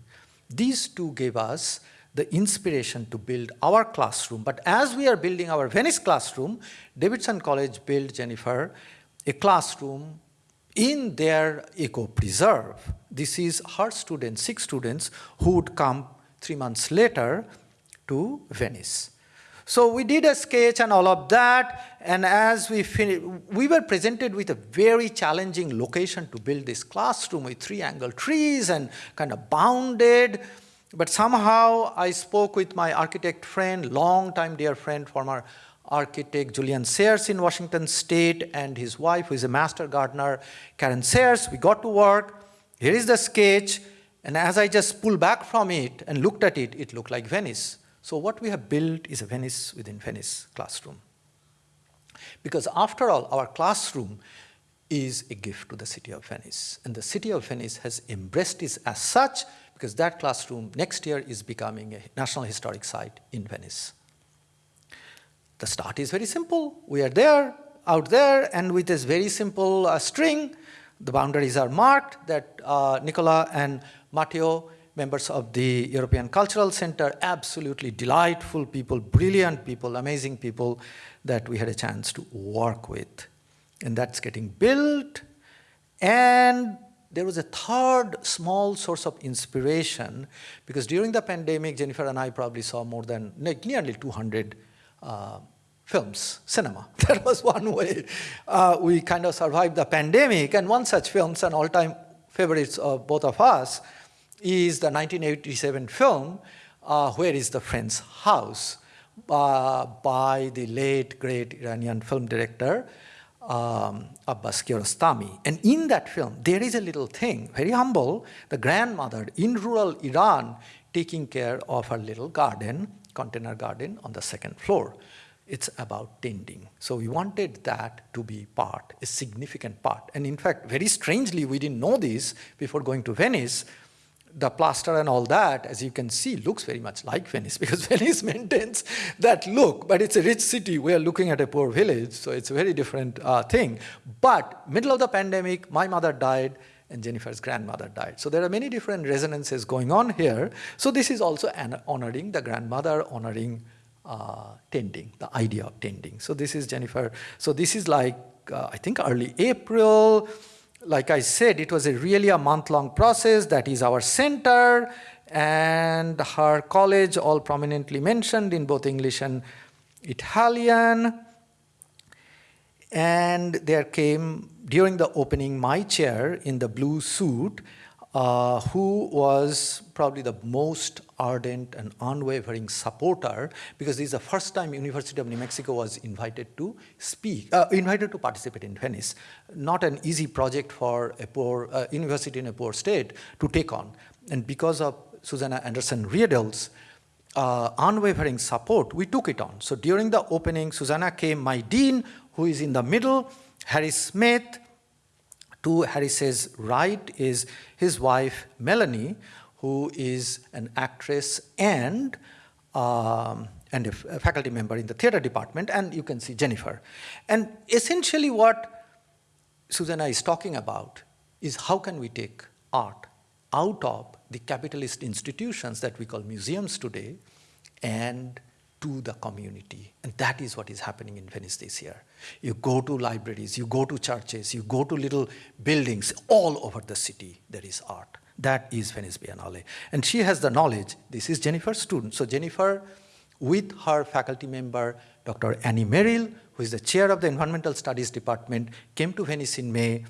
These two gave us the inspiration to build our classroom. But as we are building our Venice classroom, Davidson College built, Jennifer, a classroom in their eco-preserve. This is her students, six students, who would come three months later to Venice. So we did a sketch and all of that, and as we finished, we were presented with a very challenging location to build this classroom with three angle trees and kind of bounded. But somehow I spoke with my architect friend, long-time dear friend, former architect Julian Sayers in Washington State, and his wife, who is a master gardener, Karen Sayers. We got to work. Here is the sketch. And as I just pulled back from it and looked at it, it looked like Venice. So what we have built is a Venice within Venice classroom. Because after all, our classroom is a gift to the city of Venice. And the city of Venice has embraced it as such because that classroom next year is becoming a National Historic Site in Venice. The start is very simple. We are there, out there, and with this very simple uh, string, the boundaries are marked that uh, Nicola and Matteo, members of the European Cultural Center, absolutely delightful people, brilliant people, amazing people that we had a chance to work with. And that's getting built. And there was a third small source of inspiration because during the pandemic, Jennifer and I probably saw more than nearly 200 uh, films, cinema. That was one way uh, we kind of survived the pandemic. And one such film, an all-time favorites of both of us, is the 1987 film, uh, Where is the Friend's House, uh, by the late, great Iranian film director, um, Abbas Kiarostami. And in that film, there is a little thing, very humble, the grandmother in rural Iran taking care of her little garden, container garden on the second floor. It's about tending. So we wanted that to be part, a significant part. And in fact, very strangely, we didn't know this before going to Venice, the plaster and all that, as you can see, looks very much like Venice because Venice maintains that look, but it's a rich city. We are looking at a poor village, so it's a very different uh, thing. But middle of the pandemic, my mother died and Jennifer's grandmother died. So there are many different resonances going on here. So this is also honoring the grandmother, honoring uh, tending, the idea of tending. So this is Jennifer. So this is like, uh, I think early April, like I said, it was a really a month-long process. That is our center and her college, all prominently mentioned in both English and Italian. And there came, during the opening, my chair in the blue suit, uh, who was probably the most ardent and unwavering supporter because this is the first time University of New Mexico was invited to speak, uh, invited to participate in Venice. Not an easy project for a poor uh, university in a poor state to take on. And because of Susanna Anderson Riedel's uh, unwavering support, we took it on. So during the opening, Susanna came, my dean, who is in the middle, Harry Smith, to Harris's right is his wife, Melanie, who is an actress and, um, and a, faculty member in the theater department, and you can see Jennifer. And essentially what Susanna is talking about is how can we take art out of the capitalist institutions that we call museums today and to the community. And that is what is happening in Venice this year. You go to libraries, you go to churches, you go to little buildings all over the city, there is art. That is Venice Biennale. And she has the knowledge. This is Jennifer's student. So Jennifer, with her faculty member, Dr. Annie Merrill, who is the chair of the Environmental Studies Department, came to Venice in May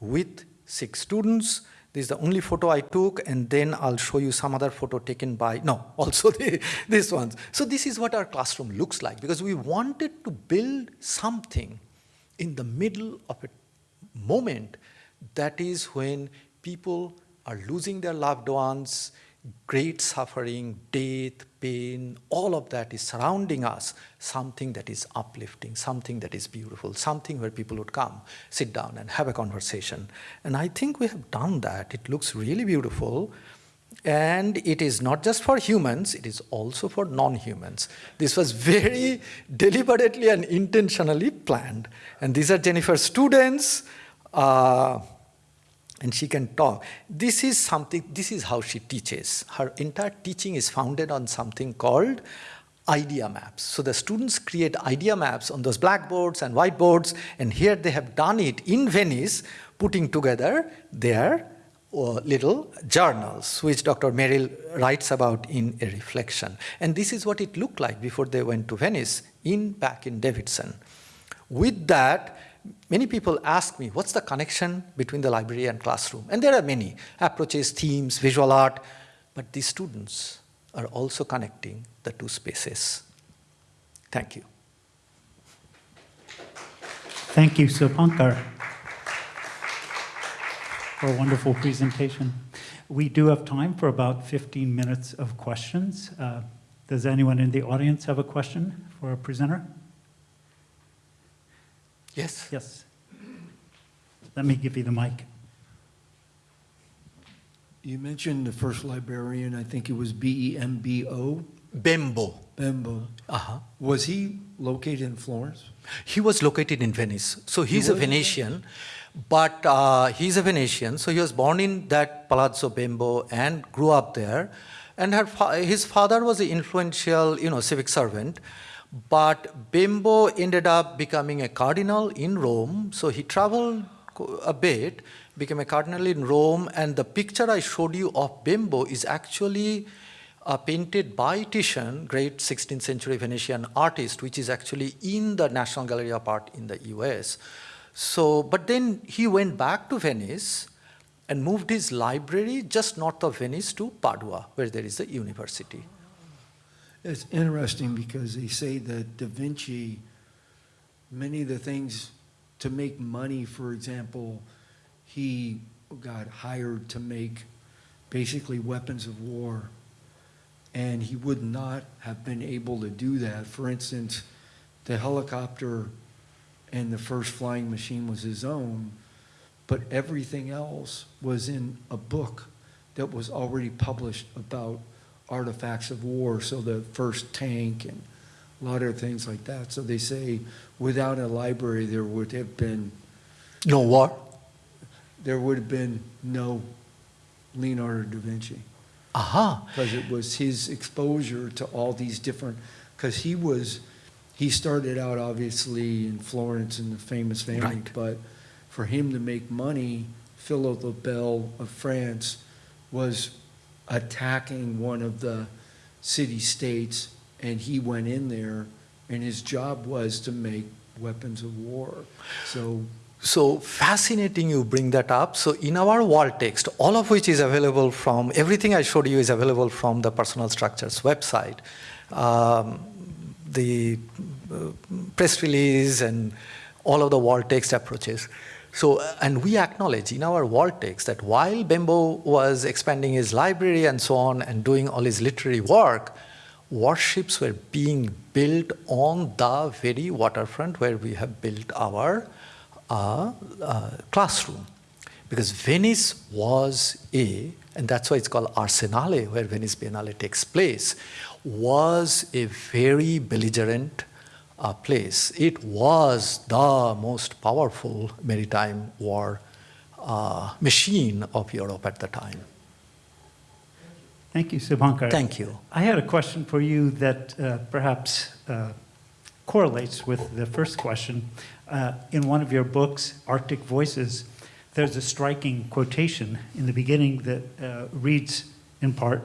with six students. This is the only photo I took, and then I'll show you some other photo taken by, no, also the, this ones. So this is what our classroom looks like, because we wanted to build something in the middle of a moment that is when people are losing their loved ones, great suffering, death, pain, all of that is surrounding us, something that is uplifting, something that is beautiful, something where people would come, sit down, and have a conversation. And I think we have done that. It looks really beautiful. And it is not just for humans, it is also for non humans. This was very deliberately and intentionally planned. And these are Jennifer's students. Uh, and she can talk. This is something, this is how she teaches. Her entire teaching is founded on something called idea maps. So the students create idea maps on those blackboards and whiteboards, and here they have done it in Venice, putting together their uh, little journals, which Dr. Merrill writes about in a reflection. And this is what it looked like before they went to Venice, in back in Davidson. With that, many people ask me, what's the connection between the library and classroom? And there are many approaches, themes, visual art, but these students are also connecting the two spaces. Thank you. Thank you, Subhankar, for a wonderful presentation. We do have time for about 15 minutes of questions. Uh, Does anyone in the audience have a question for our presenter? Yes? Yes. Let me give you the mic. You mentioned the first librarian, I think it was B-E-M-B-O, Bembo. Bembo. Uh-huh. Was he located in Florence? He was located in Venice. So he's a? Venetian, but uh, he's a Venetian. So he was born in that Palazzo Bembo and grew up there. And her fa- his father was an influential, you know, civic servant. But Bembo ended up becoming a cardinal in Rome. So he traveled a bit, became a cardinal in Rome. And the picture I showed you of Bembo is actually uh, painted by Titian, great 16th century Venetian artist, which is actually in the National Gallery of Art in the US. So, but then he went back to Venice and moved his library just north of Venice to Padua, where there is a university. It's interesting because they say that Da Vinci, many of the things to make money, for example, he got hired to make basically weapons of war. And he would not have been able to do that. For instance, the helicopter and the first flying machine was his own, but everything else was in a book that was already published about artifacts of war. So the first tank and a lot of things like that. So they say without a library, there would have been No war? there would have been no Leonardo da Vinci Aha. because it was his exposure to all these different because he was he started out obviously in Florence in the famous family Right. but for him to make money Philip the Bell of France was attacking one of the city states and he went in there and his job was to make weapons of war so So fascinating you bring that up. So in our wall text, all of which is available from, everything I showed you is available from the Personal Structures website. Um, the uh, press release and all of the wall text approaches. So, and we acknowledge in our text that while Bembo was expanding his library and so on and doing all his literary work, warships were being built on the very waterfront where we have built our uh, uh, classroom. Because Venice was a, and that's why it's called Arsenale, where Venice Biennale takes place, was a very belligerent uh, place. It was the most powerful maritime war uh, machine of Europe at the time. Thank you, Subhankar. Thank you. I had a question for you that uh, perhaps uh, correlates with the first question. Uh, in one of your books, Arctic Voices, there's a striking quotation in the beginning that uh, reads, in part,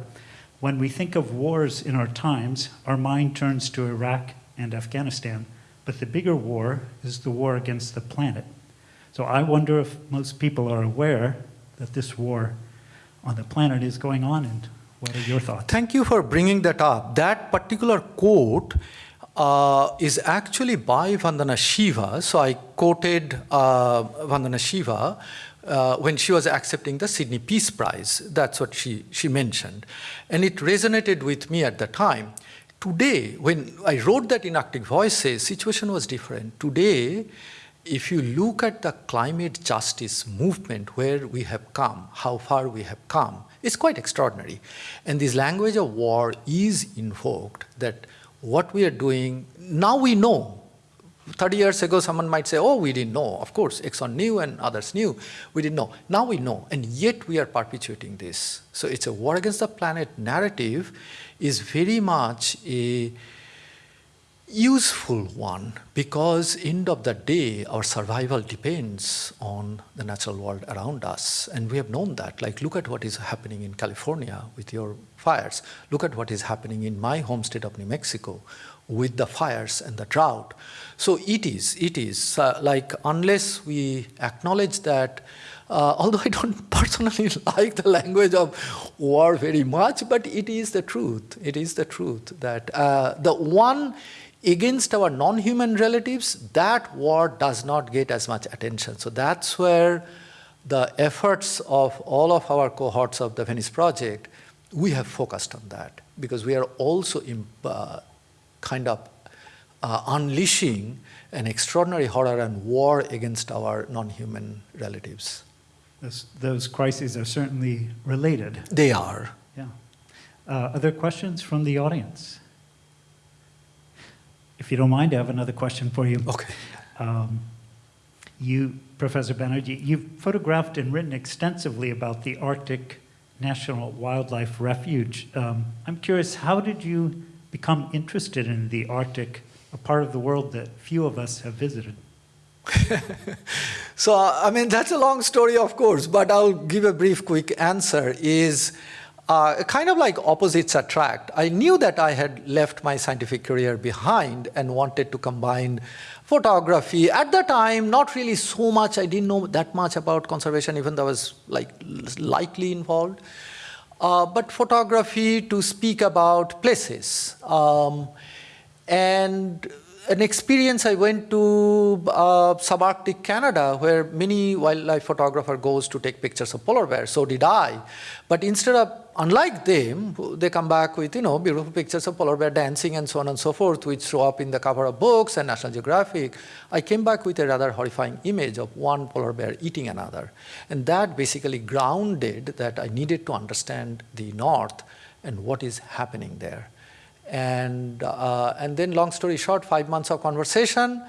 When we think of wars in our times, our mind turns to Iraq and Afghanistan, but the bigger war is the war against the planet. So I wonder if most people are aware that this war on the planet is going on, and what are your thoughts? Thank you for bringing that up. That particular quote uh, is actually by Vandana Shiva. So I quoted uh, Vandana Shiva uh, when she was accepting the Sydney Peace Prize. That's what she, she mentioned. And it resonated with me at the time. Today, when I wrote that in Arctic Voices, situation was different. Today, if you look at the climate justice movement, where we have come, how far we have come, it's quite extraordinary. And this language of war is invoked that what we are doing, now we know. 30 years ago, someone might say, oh, we didn't know. Of course, Exxon knew and others knew. We didn't know. Now we know, and yet we are perpetuating this. So it's a war against the planet narrative is very much a useful one because end of the day our survival depends on the natural world around us. And we have known that. Like look at what is happening in california with your fires. Look at what is happening in my home state of new mexico with the fires and the drought. So it is it is uh, like unless we acknowledge that uh, although I don't personally like the language of war very much, but it is the truth. It is the truth that uh, the one against our non-human relatives, that war does not get as much attention. So that's where the efforts of all of our cohorts of the Venice Project, we have focused on that because we are also uh, kind of uh, unleashing an extraordinary horror and war against our non-human relatives. Those, those crises are certainly related. They are. Yeah. Uh, other questions from the audience? If you don't mind, I have another question for you. Okay. Um, you, Professor Banerjee, you've photographed and written extensively about the Arctic National Wildlife Refuge. Um, I'm curious, how did you become interested in the Arctic, a part of the world that few of us have visited? so, I mean, that's a long story, of course, but I'll give a brief, quick answer is uh, kind of like opposites attract. I knew that I had left my scientific career behind and wanted to combine photography. At the time, not really so much. I didn't know that much about conservation, even though I was like lightly involved. Uh, but photography to speak about places. Um, and an experience I went to uh, subarctic Canada where many wildlife photographer goes to take pictures of polar bears, so did I. But instead of, unlike them, they come back with, you know, beautiful pictures of polar bear dancing and so on and so forth, which show up in the cover of books and National Geographic. I came back with a rather horrifying image of one polar bear eating another. And that basically grounded that I needed to understand the North and what is happening there. And, uh, and then long story short, five months of conversation,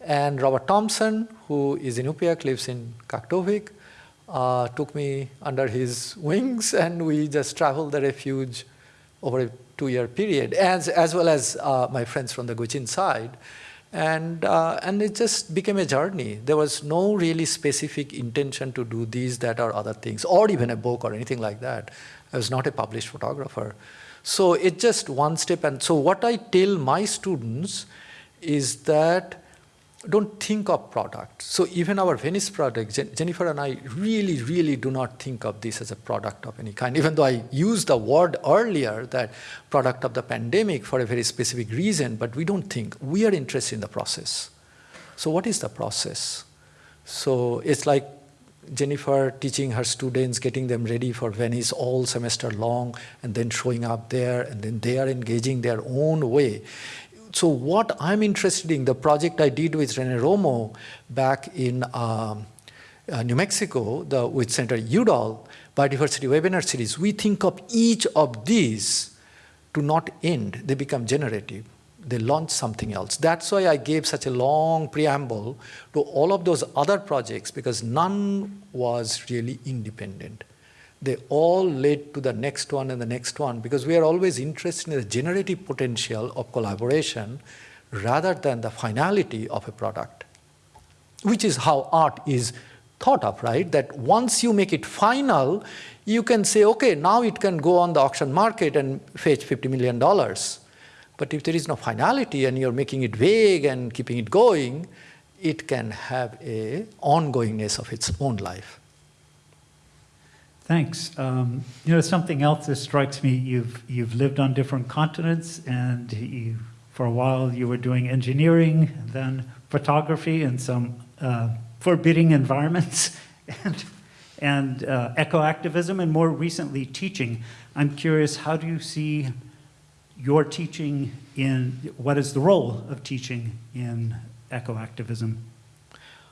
and Robert Thompson, who is in Inupiaq, lives in Kaktovik, uh, took me under his wings, and we just traveled the refuge over a two-year period, as, as well as uh, my friends from the Gwich'in side. And, uh, and it just became a journey. There was no really specific intention to do these, that, or other things, or even a book or anything like that. I was not a published photographer. So it's just one step. And so what I tell my students is that don't think of product. So even our Venice project, Jen Jennifer and I really, really do not think of this as a product of any kind, even though I used the word earlier that product of the pandemic for a very specific reason, but we don't think. We are interested in the process. So what is the process? So it's like Jennifer teaching her students, getting them ready for Venice all semester long, and then showing up there, and then they are engaging their own way. So what I'm interested in, the project I did with Rene Romo back in um, uh, New Mexico the, with Senator Udall, Biodiversity Webinar Series, we think of each of these to not end, they become generative they launch something else. That's why I gave such a long preamble to all of those other projects because none was really independent. They all led to the next one and the next one because we are always interested in the generative potential of collaboration rather than the finality of a product, which is how art is thought of, right? That once you make it final, you can say, okay, now it can go on the auction market and fetch $50 million. But if there is no finality and you're making it vague and keeping it going, it can have a ongoingness of its own life. Thanks. Um, you know, something else that strikes me, you've, you've lived on different continents and you, for a while you were doing engineering, then photography in some uh, forbidding environments. And and uh, ecoactivism, and more recently, teaching. I'm curious, how do you see your teaching in, what is the role of teaching in ecoactivism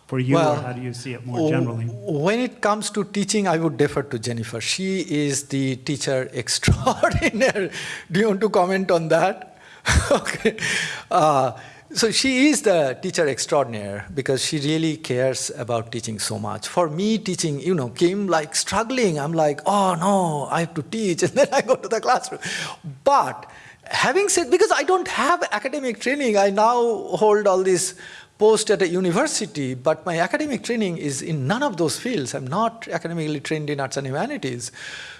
for you, or Well, how do you see it more generally? When it comes to teaching, I would defer to Jennifer. She is the teacher extraordinaire. Do you want to comment on that? okay. Uh, so she is the teacher extraordinaire because she really cares about teaching so much. For me, teaching, you know, came like struggling. I'm like, oh no, I have to teach, and then I go to the classroom. But having said, because I don't have academic training, I now hold all these posts at a university, but my academic training is in none of those fields. I'm not academically trained in arts and humanities.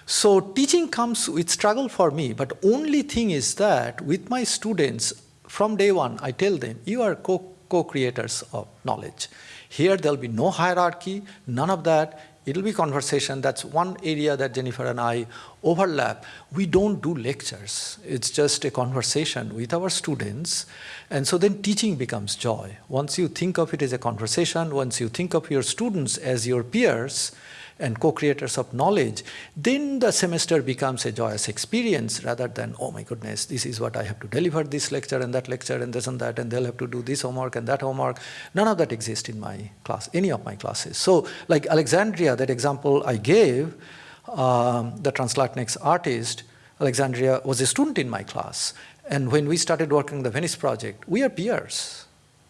So teaching comes with struggle for me, but only thing is that with my students, from day one, I tell them, you are co- co-creators of knowledge. Here there'll be no hierarchy, none of that. It'll be conversation. That's one area that Jennifer and I overlap. We don't do lectures. It's just a conversation with our students. And so then teaching becomes joy. Once you think of it as a conversation, once you think of your students as your peers and co-creators of knowledge, then the semester becomes a joyous experience rather than, oh my goodness, this is what I have to deliver this lecture and that lecture and this and that, and they'll have to do this homework and that homework. None of that exists in my class, any of my classes. So like Alexandria, that example I gave, um, the Translatinx artist, Alexandria was a student in my class. And when we started working the Venice project, we are peers.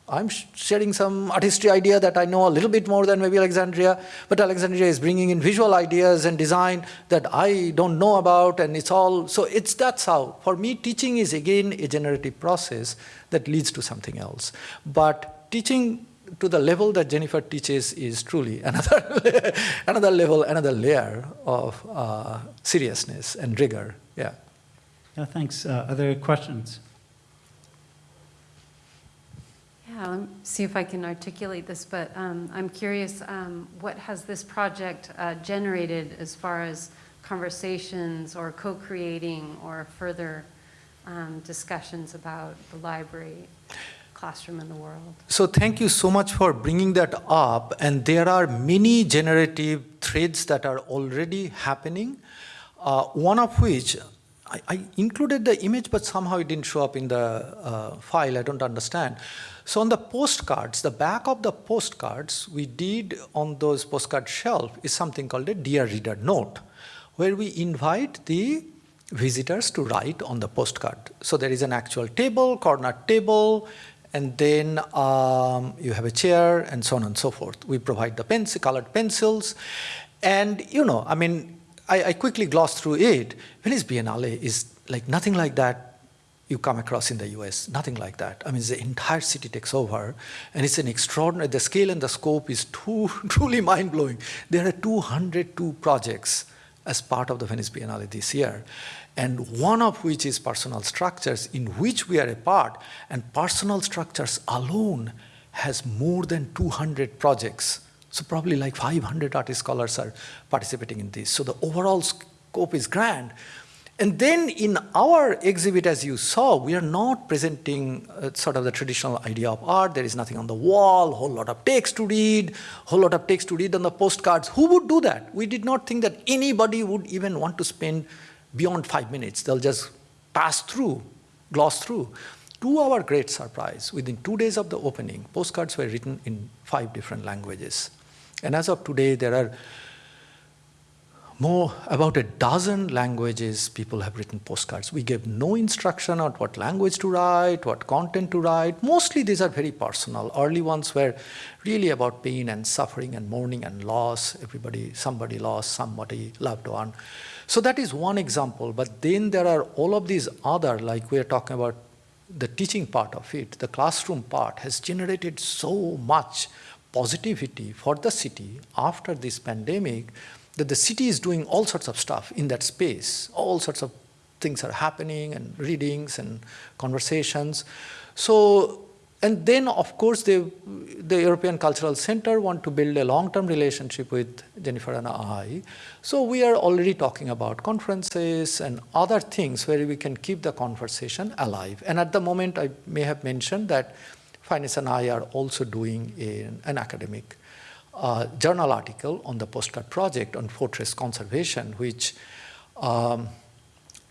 I'm sharing some artistry idea that I know a little bit more than maybe Alexandria, but Alexandria is bringing in visual ideas and design that I don't know about, and it's all, so it's that's how. For me, teaching is again a generative process that leads to something else. But teaching to the level that Jennifer teaches is truly another, another level, another layer of uh, seriousness and rigor. Yeah. Yeah, thanks. Uh, Other questions? Let me see if I can articulate this, but um, I'm curious, um, what has this project uh, generated as far as conversations or co-creating or further um, discussions about the library classroom in the world? So thank you so much for bringing that up. And there are many generative threads that are already happening. Uh, one of which I, I included the image, but somehow it didn't show up in the uh, file. I don't understand. So on the postcards, the back of the postcards we did on those postcard shelf is something called a dear reader note, where we invite the visitors to write on the postcard. So there is an actual table, corner table, and then um, you have a chair and so on and so forth. We provide the pencil, colored pencils, and you know, I mean, I, I quickly glossed through it. Venice Biennale is like nothing like that you come across in the US, nothing like that. I mean, the entire city takes over, and it's an extraordinary, the scale and the scope is too, truly mind blowing. There are 202 projects as part of the Venice Biennale this year, and one of which is personal structures, in which we are a part, and personal structures alone has more than 200 projects. So probably like 500 artist scholars are participating in this. So the overall scope is grand. And then in our exhibit, as you saw, we are not presenting uh, sort of the traditional idea of art. There is nothing on the wall, whole lot of text to read, whole lot of text to read on the postcards. Who would do that? We did not think that anybody would even want to spend beyond five minutes. They'll just pass through, gloss through. To our great surprise, within two days of the opening, postcards were written in five different languages. And as of today, there are more about a dozen languages people have written postcards. We gave no instruction on what language to write, what content to write. Mostly these are very personal. Early ones were really about pain and suffering and mourning and loss. Everybody, somebody lost somebody loved one. So that is one example. But then there are all of these other, like we are talking about the teaching part of it, the classroom part has generated so much positivity for the city after this pandemic that the city is doing all sorts of stuff in that space. All sorts of things are happening and readings and conversations. So, and then of course the, the European Cultural Center want to build a long-term relationship with Jennifer and I. So we are already talking about conferences and other things where we can keep the conversation alive. And at the moment I may have mentioned that Finis and I are also doing an, an academic uh, journal article on the postcard project on fortress conservation, which um,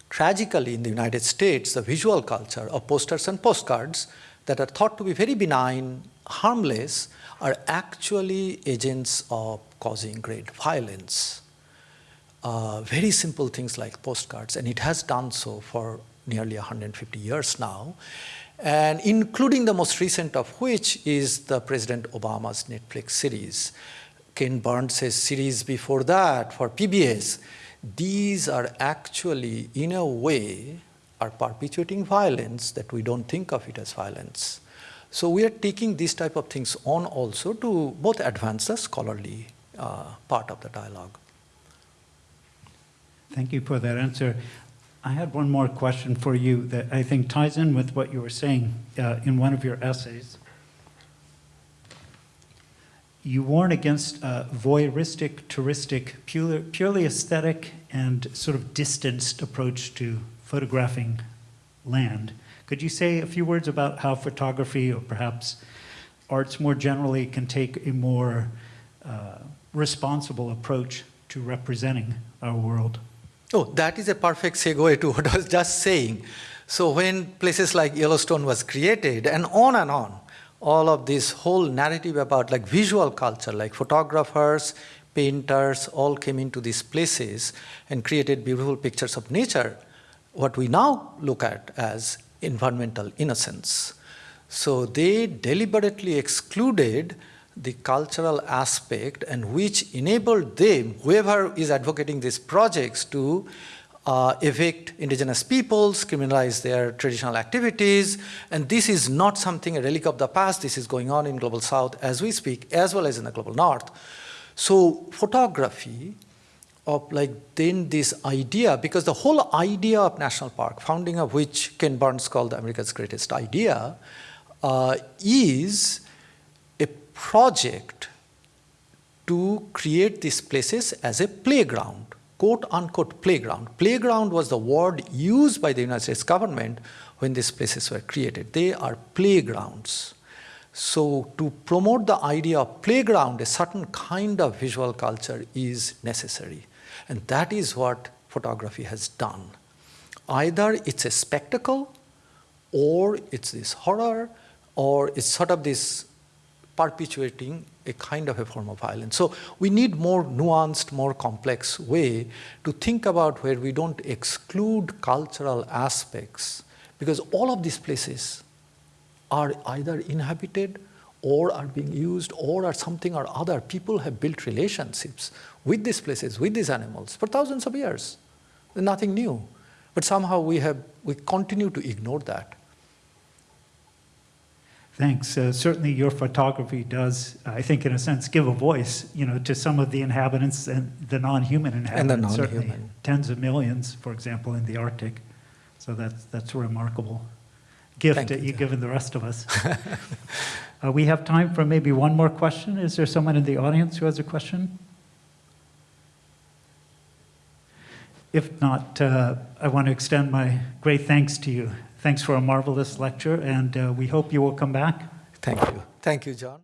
tragically in the United States, the visual culture of posters and postcards that are thought to be very benign, harmless, are actually agents of causing great violence. Uh, very simple things like postcards, and it has done so for nearly 150 years now, and including the most recent of which is the President Obama's Netflix series. Ken Burns' series before that for PBS. These are actually, in a way, are perpetuating violence that we don't think of it as violence. So we are taking these type of things on also to both advance the scholarly uh, part of the dialogue. Thank you for that answer. I had one more question for you that I think ties in with what you were saying uh, in one of your essays. You warn against a voyeuristic, touristic, pure, purely aesthetic, and sort of distanced approach to photographing land. Could you say a few words about how photography, or perhaps arts more generally, can take a more uh, responsible approach to representing our world? Oh, that is a perfect segue to what I was just saying. So when places like Yellowstone was created, and on and on, all of this whole narrative about like visual culture, like photographers, painters, all came into these places and created beautiful pictures of nature, what we now look at as environmental innocence. So they deliberately excluded the cultural aspect and which enabled them, whoever is advocating these projects, to uh, evict indigenous peoples, criminalize their traditional activities, and this is not something a relic of the past, this is going on in global south as we speak, as well as in the global north. So photography of like then this idea, because the whole idea of national park, founding of which Ken Burns called the America's greatest idea, uh, is project to create these places as a playground quote unquote playground. Playground was the word used by the United States government when these places were created. They are playgrounds. So to promote the idea of playground, a certain kind of visual culture is necessary. And that is what photography has done. Either it's a spectacle, or it's this horror, or it's sort of this perpetuating a kind of a form of violence. So we need more nuanced, more complex way to think about where we don't exclude cultural aspects because all of these places are either inhabited or are being used or are something or other. People have built relationships with these places, with these animals for thousands of years. Nothing new. But somehow we, have, we continue to ignore that. Thanks. Uh, certainly your photography does, I think in a sense, give a voice, you know, to some of the inhabitants and the non-human inhabitants. Certainly non-human. tens of millions, for example, in the Arctic. So that's, that's a remarkable gift Thank that you, you've given the rest of us. uh, we have time for maybe one more question. Is there someone in the audience who has a question? If not, uh, I want to extend my great thanks to you. Thanks for a marvelous lecture, and uh, we hope you will come back. Thank you. Thank you, John.